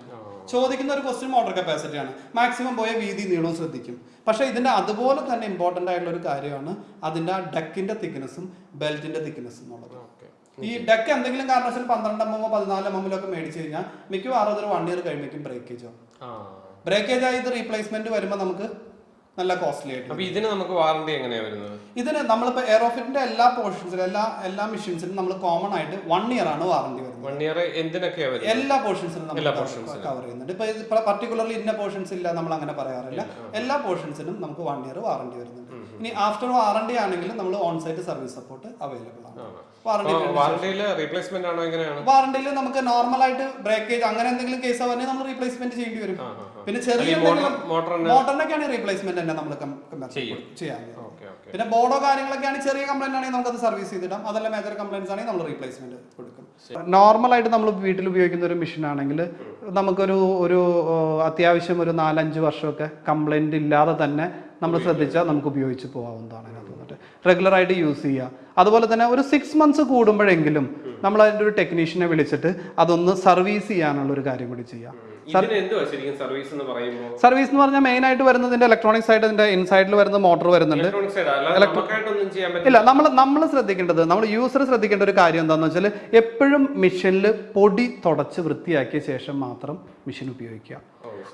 ചോദിക്കുന്ന ഒരു ക്വസ്റ്റ്യൻ മോട്ടോർ കപ്പാസിറ്റി ആണ്. മാക്സിമം പോയ വീതി നീളവും ശ്രദ്ധിക്കും. പക്ഷേ ഇതിന്റെ അതുപോലെ തന്നെ ഇമ്പോർട്ടന്റ് ആയിട്ടുള്ള ഒരു കാര്യമാണ് അതിന്റെ ആ ഡക്കിന്റെ തിക്നെസ്സും ബെൽറ്റിന്റെ തിക്നെസ്സും എന്നുള്ളത്. ഈ ഡക്ക് എന്തെങ്കിലും കാരണവശാൽ പന്ത്രണ്ട് എം എമ്മോ പതിനാല് എം എമ്മിലൊക്കെ മേടിച്ചു കഴിഞ്ഞാൽ മിക്കവാറും അതൊരു വൺ ഇയർ കഴിയുമ്പോഴേക്കും ബ്രേക്കേജ് ആവും. ബ്രേക്കേജ് ആയി ഇത് റീപ്ലേസ്മെന്റ് വരുമ്പോൾ നമുക്ക് നല്ല കോസ്റ്റ്ലി ആയിട്ട് അപ്പൊ ഇതിന് നമുക്ക് വാറണ്ടി എങ്ങനെയാ വരുന്നത്? ഇതിന് നമ്മളിപ്പോ എയറോഫിറ്റിന്റെ എല്ലാ പോർഷൻസിലും എല്ലാ എല്ലാ മെഷീൻസിനും നമ്മൾ കോമൺ ആയിട്ട് വൺ ഇയർ ആണ് വാറണ്ടി വരുന്നത്. വൺ ഇയർ എന്തിനൊക്കെയാണ് എല്ലാ പോർഷൻസിലും നമ്മൾ കവർ ചെയ്യുന്നുണ്ട്. ഇപ്പൊ ഇപ്പൊ പർട്ടിക്കുലർലി ഇന്ന പോർഷൻസ് ഇല്ല നമ്മൾ അങ്ങനെ പറയാറില്ല. എല്ലാ പോർഷൻസിനും നമുക്ക് വൺ ഇയർ വാറണ്ടി വരുന്നുണ്ട്. ഇനി ആഫ്റ്റർ വാറണ്ടി ആണെങ്കിലും നമ്മൾ on site service support available ആണ് വാറണ്ടി റീപ്ലേസ്മെന്റ് ആണോ എങ്ങനെയാണ്? വാറണ്ടിയിൽ നമുക്ക് നോർമൽ ആയിട്ട് ബ്രേക്കേജ് അങ്ങനെ എന്തെങ്കിലും കേസ് പറഞ്ഞാൽ നമ്മൾ റീപ്ലേസ്മെന്റ് ചെയ്യേണ്ടി വരും. പിന്നെ ചെറിയ മോട്ടറിനൊക്കെയാണ് റീപ്ലേസ്മെന്റ് തന്നെ നമ്മൾ ചെയ്യും. ചെയ്യാൻ പിന്നെ ബോർഡോ കാര്യങ്ങളൊക്കെയാണ് ചെറിയ കംപ്ലൈന്റ് ആണെങ്കിൽ നമുക്ക് അത് സർവീസ് ചെയ്തിടാം. അതെല്ലാം മേജർ കംപ്ലൈൻസ് ആണെങ്കിൽ നമ്മൾ റീപ്ലേസ്മെന്റ് കൊടുക്കും. നോർമൽ ആയിട്ട് നമ്മൾ വീട്ടിൽ ഉപയോഗിക്കുന്ന ഒരു മെഷീൻ ആണെങ്കിൽ നമുക്കൊരു ഒരു അത്യാവശ്യം ഒരു നാലഞ്ച് വർഷമൊക്കെ കംപ്ലൈന്റ് ഇല്ലാതെ തന്നെ നമ്മൾ ശ്രദ്ധിച്ചാൽ നമുക്ക് ഉപയോഗിച്ച് പോകാവുന്നതാണ് അതിനകത്ത് വന്നിട്ട്. റെഗുലർ ആയിട്ട് യൂസ് ചെയ്യുക അതുപോലെ തന്നെ ഒരു സിക്സ് മന്ത്സ് കൂടുമ്പോഴെങ്കിലും നമ്മൾ അതിന്റെ ഒരു ടെക്നീഷ്യനെ വിളിച്ചിട്ട് അതൊന്ന് സർവീസ് ചെയ്യാനുള്ള ഒരു കാര്യം കൂടി ചെയ്യാം. സർവീസ് എന്ന് പറഞ്ഞാൽ മെയിൻ ആയിട്ട് വരുന്നതിന്റെ ഇലക്ട്രോണിക് സൈഡ് ഇതിന്റെ ഇൻസൈഡിൽ വരുന്ന മോട്ടോർ വരുന്നുണ്ട്. ഇല്ല നമ്മൾ നമ്മൾ ശ്രദ്ധിക്കേണ്ടത് നമ്മൾ യൂസർ ശ്രദ്ധിക്കേണ്ട ഒരു കാര്യം എന്താണെന്ന് വെച്ചാൽ എപ്പോഴും മെഷീനിൽ പൊടി തുടച്ച് വൃത്തിയാക്കിയ ശേഷം മാത്രം മെഷീൻ ഉപയോഗിക്കുക.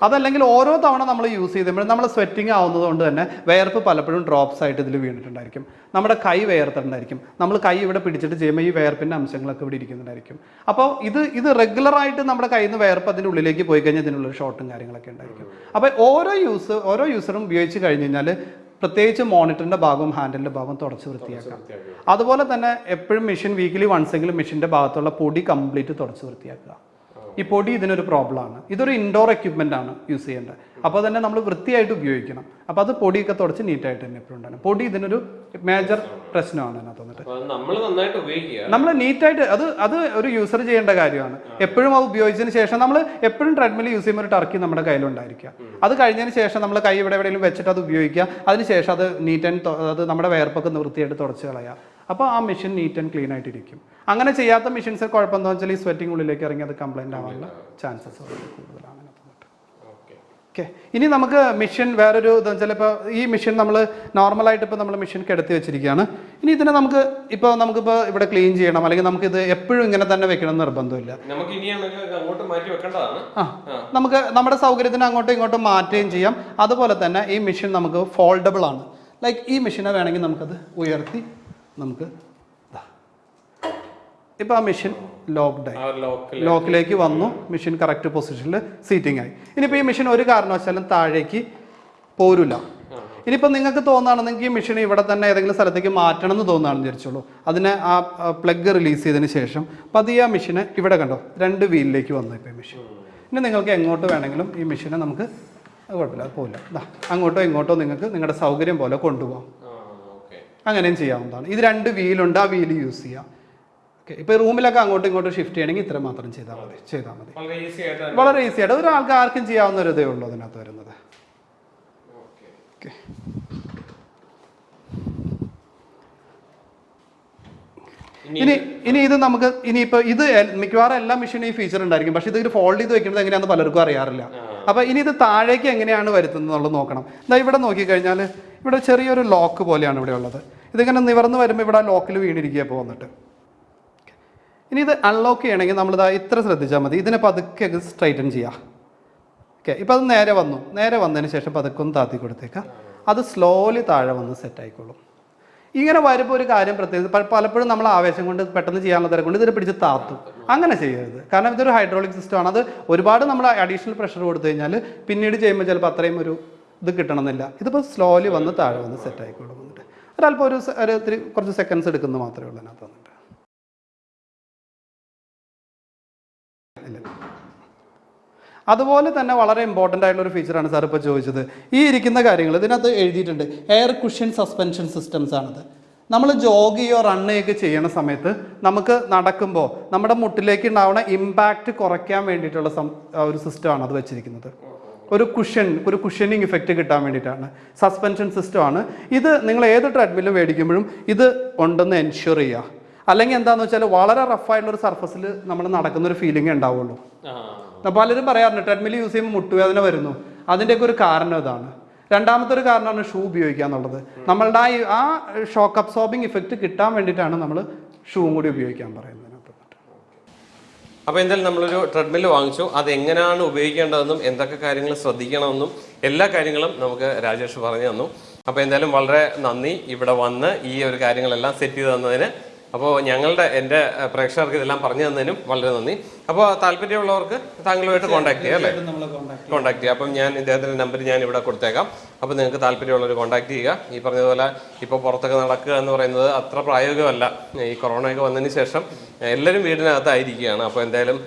അതല്ലെങ്കിൽ ഓരോ തവണ നമ്മൾ യൂസ് ചെയ്യുമ്പോഴും നമ്മൾ സ്വെറ്റിംഗ് ആവുന്നത് കൊണ്ട് തന്നെ വേർപ്പ് പലപ്പോഴും ഡ്രോപ്സ് ആയിട്ട് ഇതിൽ വീണിട്ടുണ്ടായിരിക്കും. നമ്മുടെ കൈ വേർത്തിട്ടുണ്ടായിരിക്കും നമ്മൾ കൈ ഇവിടെ പിടിച്ചിട്ട് ചെയ്യുമ്പോൾ ഈ വേർപ്പിന്റെ അംശങ്ങളൊക്കെ ഇവിടെ ഇരിക്കുന്നുണ്ടായിരിക്കും. അപ്പോൾ ഇത് ഇത് റെഗുലറായിട്ട് നമ്മുടെ കയ്യിൽ നിന്ന് വേർപ്പ് അതിന്റെ ഉള്ളിലേക്ക് പോയി കഴിഞ്ഞാൽ ഇതിനുള്ള ഷോട്ടും കാര്യങ്ങളൊക്കെ ഉണ്ടായിരിക്കും. അപ്പോൾ ഓരോ യൂസ് ഓരോ യൂസറും ഉപയോഗിച്ച് കഴിഞ്ഞ് കഴിഞ്ഞാൽ പ്രത്യേകിച്ച് മോണിറ്ററിന്റെ ഭാഗവും ഹാൻഡിലിന്റെ ഭാഗവും തുടച്ച് വൃത്തിയാക്കാം. അതുപോലെ തന്നെ എപ്പോഴും മെഷീൻ വീക്കിലി വൺസ് എങ്കിലും മെഷീന്റെ ഭാഗത്തുള്ള പൊടി കംപ്ലീറ്റ് തുടച്ച് വൃത്തിയാക്കുക. ഈ പൊടി ഇതിനൊരു പ്രോബ്ലം ആണ്. ഇതൊരു ഇൻഡോർ എക്യുപ്മെന്റ് ആണ് യൂസ് ചെയ്യേണ്ടത്. അപ്പോൾ തന്നെ നമ്മൾ വൃത്തിയായിട്ട് ഉപയോഗിക്കണം. അപ്പോൾ അത് പൊടിയൊക്കെ തുടച്ച് നീറ്റായിട്ട് തന്നെ എപ്പോഴും ഉണ്ടാകും പൊടി ഇതിനൊരു മേജർ പ്രശ്നമാണ് അതിനകത്ത് വന്നിട്ട് നമ്മൾ നന്നായിട്ട് ഉപയോഗിക്കുക. നമ്മൾ നീറ്റായിട്ട് അത് അത് ഒരു യൂസർ ചെയ്യേണ്ട കാര്യമാണ്. എപ്പോഴും അത് ഉപയോഗിച്ചതിന് ശേഷം നമ്മൾ എപ്പോഴും ട്രെഡ്മിൽ യൂസ് ചെയ്യുമ്പോൾ ഒരു ടർക്കി നമ്മുടെ കയ്യിലുണ്ടായിരിക്കുക. അത് കഴിഞ്ഞതിന് ശേഷം നമ്മൾ കൈ ഇവിടെ എവിടെയെങ്കിലും വെച്ചിട്ട് അത് ഉപയോഗിക്കുക. അതിന് ശേഷം അത് നീറ്റ് ആൻഡ് അത് നമ്മുടെ വേർപ്പൊക്കെ ഒന്ന് വൃത്തിയായിട്ട് തുടച്ച് കളയുക. അപ്പോൾ ആ മെഷീൻ നീറ്റ് ആൻഡ് ക്ലീൻ ആയിട്ടിരിക്കും. അങ്ങനെ ചെയ്യാത്ത മെഷീൻസ് കുഴപ്പം എന്താ വെച്ചാൽ ഈ സ്വെറ്റിംഗ് ഉള്ളിലേക്ക് ഇറങ്ങി അത് കംപ്ലൈന്റ് ആവാനുള്ള ചാൻസസ് കൂടുതലാണ് ഓക്കെ ഇനി നമുക്ക് മെഷീൻ വേറൊരു ഇതെന്ന് വെച്ചാൽ ഇപ്പോൾ ഈ മെഷീൻ നമ്മൾ നോർമലായിട്ട് ഇപ്പോൾ നമ്മൾ മെഷീൻ കിടത്തി വെച്ചിരിക്കുകയാണ്. ഇനി ഇതിനെ നമുക്ക് ഇപ്പോൾ നമുക്കിപ്പോൾ ഇവിടെ ക്ലീൻ ചെയ്യണം. അല്ലെങ്കിൽ നമുക്ക് ഇത് എപ്പോഴും ഇങ്ങനെ തന്നെ വെക്കണമെന്ന് നിർബന്ധമില്ല. ആ. നമുക്ക് നമ്മുടെ സൗകര്യത്തിന് അങ്ങോട്ടും ഇങ്ങോട്ടും മാറ്റുകയും ചെയ്യാം. അതുപോലെ തന്നെ ഈ മെഷീൻ നമുക്ക് ഫോൾഡബിൾ ആണ്. ലൈക്ക് ഈ മെഷീനെ വേണമെങ്കിൽ നമുക്കത് ഉയർത്തി നമുക്ക് ഇപ്പോൾ ആ മെഷീൻ ലോക്ക്ഡായി ലോക്കിലേക്ക് വന്നു. മെഷീൻ കറക്റ്റ് പൊസിഷനിൽ സീറ്റിംഗ് ആയി. ഇനിയിപ്പോൾ ഈ മെഷീൻ ഒരു കാരണവശാലും താഴേക്ക് പോരില്ല ഇനിയിപ്പോൾ നിങ്ങൾക്ക് തോന്നുകയാണെന്നെങ്കിൽ ഈ മെഷീൻ ഇവിടെ തന്നെ ഏതെങ്കിലും സ്ഥലത്തേക്ക് മാറ്റണം എന്ന് തോന്നുകയാണെന്ന് വിചാരിച്ചോളൂ അതിനെ ആ പ്ലഗ് റിലീസ് ചെയ്തതിന് ശേഷം പതിയെ ആ മെഷീനെ ഇവിടെ കണ്ടോ? രണ്ട് വീലിലേക്ക് വന്നു ഇപ്പോൾ ഈ മെഷീൻ ഇനി നിങ്ങൾക്ക് എങ്ങോട്ട് വേണമെങ്കിലും ഈ മെഷീനെ നമുക്ക് കുഴപ്പമില്ല അത് ദാ അങ്ങോട്ടോ ഇങ്ങോട്ടോ നിങ്ങൾക്ക് നിങ്ങളുടെ സൗകര്യം പോലെ കൊണ്ടുപോകാം. അങ്ങനെയും ചെയ്യാവുന്നതാണ്. ഇത് രണ്ട് വീലുണ്ട് ആ വീൽ യൂസ് ചെയ്യാം. ഓക്കെ ഇപ്പോൾ റൂമിലൊക്കെ അങ്ങോട്ടും ഇങ്ങോട്ടും ഷിഫ്റ്റ് ചെയ്യണമെങ്കിൽ ഇത്ര മാത്രം ചെയ്താൽ മതി ചെയ്താൽ മതി. വളരെ ഈസി ആയിട്ട് ഒരാൾക്ക് ആർക്കും ചെയ്യാവുന്ന ഒരു ഇതേ ഉള്ളൂ അതിനകത്ത് വരുന്നത്. ഓക്കെ ഇനി ഇനി ഇത് നമുക്ക് ഇനിയിപ്പോൾ ഇത് മിക്കവാറും എല്ലാ മെഷീനും ഈ ഫീച്ചർ ഉണ്ടായിരിക്കും. പക്ഷേ ഇത് ഫോൾഡ് ചെയ്ത് വെക്കുന്നത് എങ്ങനെയാണെന്ന് പലർക്കും അറിയാറില്ല. അപ്പോൾ ഇനി ഇത് താഴേക്ക് എങ്ങനെയാണ് വരുത്തുന്നത് എന്നുള്ളത് നോക്കണം. ഇതാ ഇവിടെ നോക്കിക്കഴിഞ്ഞാൽ ഇവിടെ ചെറിയൊരു ലോക്ക് പോലെയാണ് ഇവിടെ ഉള്ളത്. ഇതിങ്ങനെ നിവർന്ന് വരുമ്പോൾ ഇവിടെ ലോക്കിൽ വീണിരിക്കുക പോകുന്നിട്ട് ഇനി ഇത് അൺലോക്ക് ചെയ്യണമെങ്കിൽ നമ്മളിതാ ഇത്ര ശ്രദ്ധിച്ചാൽ മതി. ഇതിനെ പതുക്കെ സ്ട്രൈറ്റൻ ചെയ്യാം. ഓക്കെ ഇപ്പോൾ അത് നേരെ വന്നു. നേരെ വന്നതിന് ശേഷം പതുക്കെ ഒന്ന് താത്തി കൊടുത്തേക്കാം. അത് സ്ലോലി താഴെ വന്ന് സെറ്റ് ആയിക്കോളും. ഇങ്ങനെ വരുമ്പോൾ ഒരു കാര്യം പ്രത്യേകിച്ച് പലപ്പോഴും നമ്മൾ ആവേശം കൊണ്ട് പെട്ടെന്ന് ചെയ്യാനുള്ള തരം കൊണ്ട് ഇതിനെ പിടിച്ച് താത്തും. അങ്ങനെ ചെയ്യരുത്. കാരണം ഇതൊരു ഹൈഡ്രോളിക് സിസ്റ്റമാണ് അത് ഒരുപാട് നമ്മൾ അഡീഷണൽ പ്രഷർ കൊടുത്തു കഴിഞ്ഞാൽ പിന്നീട് ചെയ്യുമ്പോൾ ചിലപ്പോൾ അത്രയും ഒരു ഇത് കിട്ടണമെന്നില്ല. ഇതിപ്പോൾ സ്ലോലി വന്ന് താഴെ വന്ന് സെറ്റ് ആയിക്കോളും വന്നിട്ട്. ഒരല്പം ഒരു ഒരു ഇത്തിരി കുറച്ച് സെക്കൻഡ്സ് എടുക്കുന്നത് മാത്രമേ ഉള്ളൂ അതിനകത്ത് വന്നിട്ട്. അതുപോലെ തന്നെ വളരെ ഇമ്പോർട്ടന്റ് ആയിട്ടുള്ള ഒരു ഫീച്ചറാണ് സാർ ഇപ്പോൾ ചോദിച്ചത്. ഈ ഇരിക്കുന്ന കാര്യങ്ങൾ ഇതിനകത്ത് എഴുതിയിട്ടുണ്ട്. എയർ കുഷ്യൻ സസ്പെൻഷൻ സിസ്റ്റംസ് ആണത്. നമ്മൾ ജോഗ് ചെയ്യോ റൺ ചെയ്യണ സമയത്ത് നമുക്ക് നടക്കുമ്പോൾ നമ്മുടെ മുട്ടിലേക്ക് ഉണ്ടാവുന്ന ഇമ്പാക്റ്റ് കുറയ്ക്കാൻ വേണ്ടിയിട്ടുള്ള ഒരു സിസ്റ്റമാണ് അത് വെച്ചിരിക്കുന്നത്. ഒരു കുഷൻ ഒരു കുഷനിങ് ഇഫക്റ്റ് കിട്ടാൻ വേണ്ടിയിട്ടാണ്. സസ്പെൻഷൻ സിസ്റ്റമാണ് ഇത് നിങ്ങൾ ഏത് ട്രെഡ്മില്ലും മേടിക്കുമ്പോഴും ഇത് ഉണ്ടെന്ന് എൻഷുർ ചെയ്യുക. അല്ലെങ്കിൽ എന്താന്ന് വെച്ചാൽ വളരെ റഫായിട്ടുള്ള ഒരു സർഫസിൽ നമ്മൾ നടക്കുന്ന ഒരു ഫീലിംഗ് ഉണ്ടാവുള്ളൂ. അപ്പൊ പലരും പറയാറുണ്ട് ട്രെഡ്മിൽ യൂസ് ചെയ്യുമ്പോൾ മുട്ടുവേദന വരുന്നു. അതിന്റെയൊക്കെ ഒരു കാരണം ഇതാണ്. രണ്ടാമത്തെ ഒരു കാരണമാണ് ഷൂ ഉപയോഗിക്കുക എന്നുള്ളത്. നമ്മളുടെ ആ ഷോക്ക് അബ്സോർബിങ് ഇഫക്റ്റ് കിട്ടാൻ വേണ്ടിയിട്ടാണ് നമ്മൾ ഷൂവും കൂടി ഉപയോഗിക്കാൻ പറയുന്നത്. അപ്പോൾ എന്തായാലും നമ്മളൊരു ട്രെഡ്മിൽ വാങ്ങിച്ചു. അത് എങ്ങനെയാണ് ഉപയോഗിക്കേണ്ടതെന്നും എന്തൊക്കെ കാര്യങ്ങൾ ശ്രദ്ധിക്കണമെന്നും എല്ലാ കാര്യങ്ങളും നമുക്ക് രാജേഷ് പറഞ്ഞു തന്നു. അപ്പോൾ എന്തായാലും വളരെ നന്ദി. ഇവിടെ വന്ന് ഈ ഒരു കാര്യങ്ങളെല്ലാം സെറ്റ് ചെയ്ത് തന്നതിന് അപ്പോൾ ഞങ്ങളുടെ എന്റെ പ്രേക്ഷകർക്ക് ഇതെല്ലാം പറഞ്ഞു തന്നതിനും വളരെ നന്ദി. അപ്പോൾ താല്പര്യമുള്ളവർക്ക് താങ്കളുമായിട്ട് കോൺടാക്ട് ചെയ്യാം അല്ലേ? കോൺടാക്ട് ചെയ്യാം. അപ്പം ഞാൻ ഇദ്ദേഹത്തിന്റെ നമ്പർ ഞാൻ ഇവിടെ കൊടുത്തേക്കാം. അപ്പോൾ നിങ്ങൾക്ക് താല്പര്യമുള്ളവർ കോൺടാക്ട് ചെയ്യുക. ഈ പറഞ്ഞതുപോലെ ഇപ്പോൾ പുറത്തൊക്കെ നടക്കുക എന്ന് പറയുന്നത് അത്ര പ്രായോഗികമല്ല. ഈ കൊറോണയൊക്കെ വന്നതിന് ശേഷം എല്ലാവരും വീടിനകത്തായിരിക്കുകയാണ്. അപ്പോൾ എന്തായാലും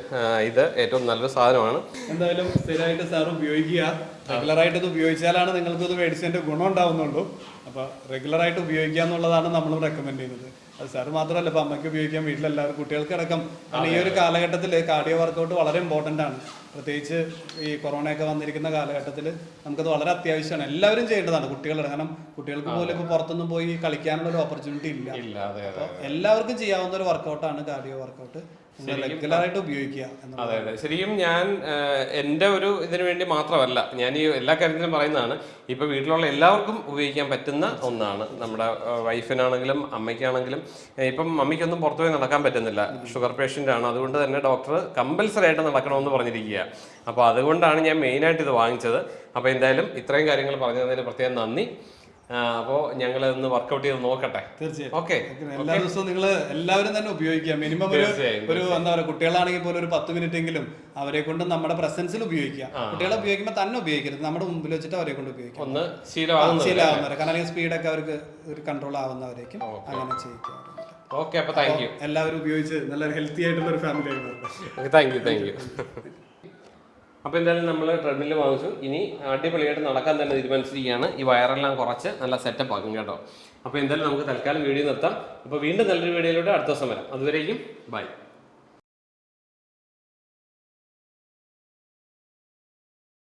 ഇത് ഏറ്റവും നല്ലൊരു സാധനമാണ്. എന്തായാലും സ്ഥിരമായിട്ട് സാർ ഉപയോഗിക്കുക. റെഗുലറായിട്ട് ഇത് ഉപയോഗിച്ചാലാണ് നിങ്ങൾക്ക് ഇത് മേടിച്ചതിന്റെ ഗുണം ഉണ്ടാവുന്നുള്ളൂ. അപ്പോൾ റെഗുലറായിട്ട് ഉപയോഗിക്കുക എന്നുള്ളതാണ് നമ്മൾ റെക്കമെൻഡ് ചെയ്യുന്നത്. അത് സാർ മാത്രമല്ല ഇപ്പൊ അമ്മയ്ക്ക് ഉപയോഗിക്കാൻ വീട്ടിലെല്ലാവരും കുട്ടികൾക്ക് അടക്കം കാരണം ഈ ഒരു കാലഘട്ടത്തിൽ കാർഡിയോ വർക്കൗട്ട് വളരെ ഇമ്പോർട്ടന്റ് ആണ്. പ്രത്യേകിച്ച് ഈ കൊറോണയൊക്കെ വന്നിരിക്കുന്ന കാലഘട്ടത്തിൽ നമുക്കത് വളരെ അത്യാവശ്യമാണ്. എല്ലാവരും ചെയ്യേണ്ടതാണ് കുട്ടികളുടെ കാരണം കുട്ടികൾക്ക് പോലും ഇപ്പോൾ പുറത്തൊന്നും പോയി കളിക്കാനുള്ള ഒരു ഓപ്പർച്യൂണിറ്റി ഇല്ല. എല്ലാവർക്കും ചെയ്യാവുന്ന ഒരു വർക്കൗട്ടാണ് കാർഡിയോ വർക്കൗട്ട് റെഗുലറായിട്ട് ഉപയോഗിക്കുക അതെ അതെ. ശരിക്കും ഞാൻ എന്റെ ഒരു ഇതിനു വേണ്ടി മാത്രമല്ല ഞാൻ ഈ എല്ലാ കാര്യത്തിലും പറയുന്നതാണ് ഇപ്പൊ വീട്ടിലുള്ള എല്ലാവർക്കും ഉപയോഗിക്കാൻ പറ്റുന്ന ഒന്നാണ്. നമ്മുടെ വൈഫിനാണെങ്കിലും അമ്മയ്ക്കാണെങ്കിലും ഇപ്പം മമ്മിക്കൊന്നും പുറത്തു പോയി നടക്കാൻ പറ്റുന്നില്ല. ഷുഗർ പേഷ്യന്റ് ആണ്. അതുകൊണ്ട് തന്നെ ഡോക്ടർ കമ്പൽസറി ആയിട്ട് നടക്കണമെന്ന് പറഞ്ഞിരിക്കുക അപ്പോൾ അതുകൊണ്ടാണ് ഞാൻ മെയിനായിട്ട് ഇത് വാങ്ങിച്ചത്. അപ്പോൾ എന്തായാലും ഇത്രയും കാര്യങ്ങൾ പറഞ്ഞു തന്നതിന് പ്രത്യേകം നന്ദി. അപ്പോൾ ഞങ്ങൾ ഒന്ന് വർക്ക്ഔട്ട് ചെയ്ത് നോക്കട്ടെ. തീർച്ചയായും. ഓക്കെ എല്ലാ ദിവസവും നിങ്ങൾ എല്ലാവരും തന്നെ ഉപയോഗിക്കുക. മിനിമം ഒരു ഒരു എന്താ പറയുക കുട്ടികളാണെങ്കിൽ പോലും ഒരു പത്ത് മിനിറ്റ് എങ്കിലും അവരെ കൊണ്ട് നമ്മുടെ പ്രസൻസിൽ ഉപയോഗിക്കുക. കുട്ടികളെ ഉപയോഗിക്കുമ്പോൾ തന്നെ ഉപയോഗിക്കരുത്. നമ്മുടെ മുമ്പിൽ വെച്ചിട്ട് അവരെ കൊണ്ട് ഉപയോഗിക്കുക. ഒന്ന് ശീലമാകുന്നവരെ. കാരണം അല്ലെങ്കിൽ സ്പീഡൊക്കെ അവർക്ക് ഒരു കൺട്രോൾ ആവുന്നവരേക്കും അങ്ങനെ ചെയ്യിക്കുക ഓക്കെ അപ്പൊ താങ്ക് യു എല്ലാവരും ഉപയോഗിച്ച് നല്ല ഹെൽത്തി ആയിട്ടുള്ള ഒരു ഫാമിലി ആയിരുന്നു താങ്ക് യു താങ്ക് യു അപ്പോൾ എന്തായാലും നമ്മൾ ട്രെഡ്മിൽ വാങ്ങിച്ചു. ഇനി അടിപൊളിയായിട്ട് നടക്കാൻ തന്നെ തീരുമാനിച്ചിരിക്കുകയാണ്. ഈ വയറെല്ലാം കുറച്ച് നല്ല സെറ്റപ്പ് ആക്കും കേട്ടോ. അപ്പോൾ എന്തായാലും നമുക്ക് തൽക്കാലം വീഡിയോ നിർത്താം. അപ്പോൾ വീണ്ടും നല്ലൊരു വീഡിയോയിലൂടെ അടുത്ത ദിവസം വരാം. അതുവരേക്കും ബൈ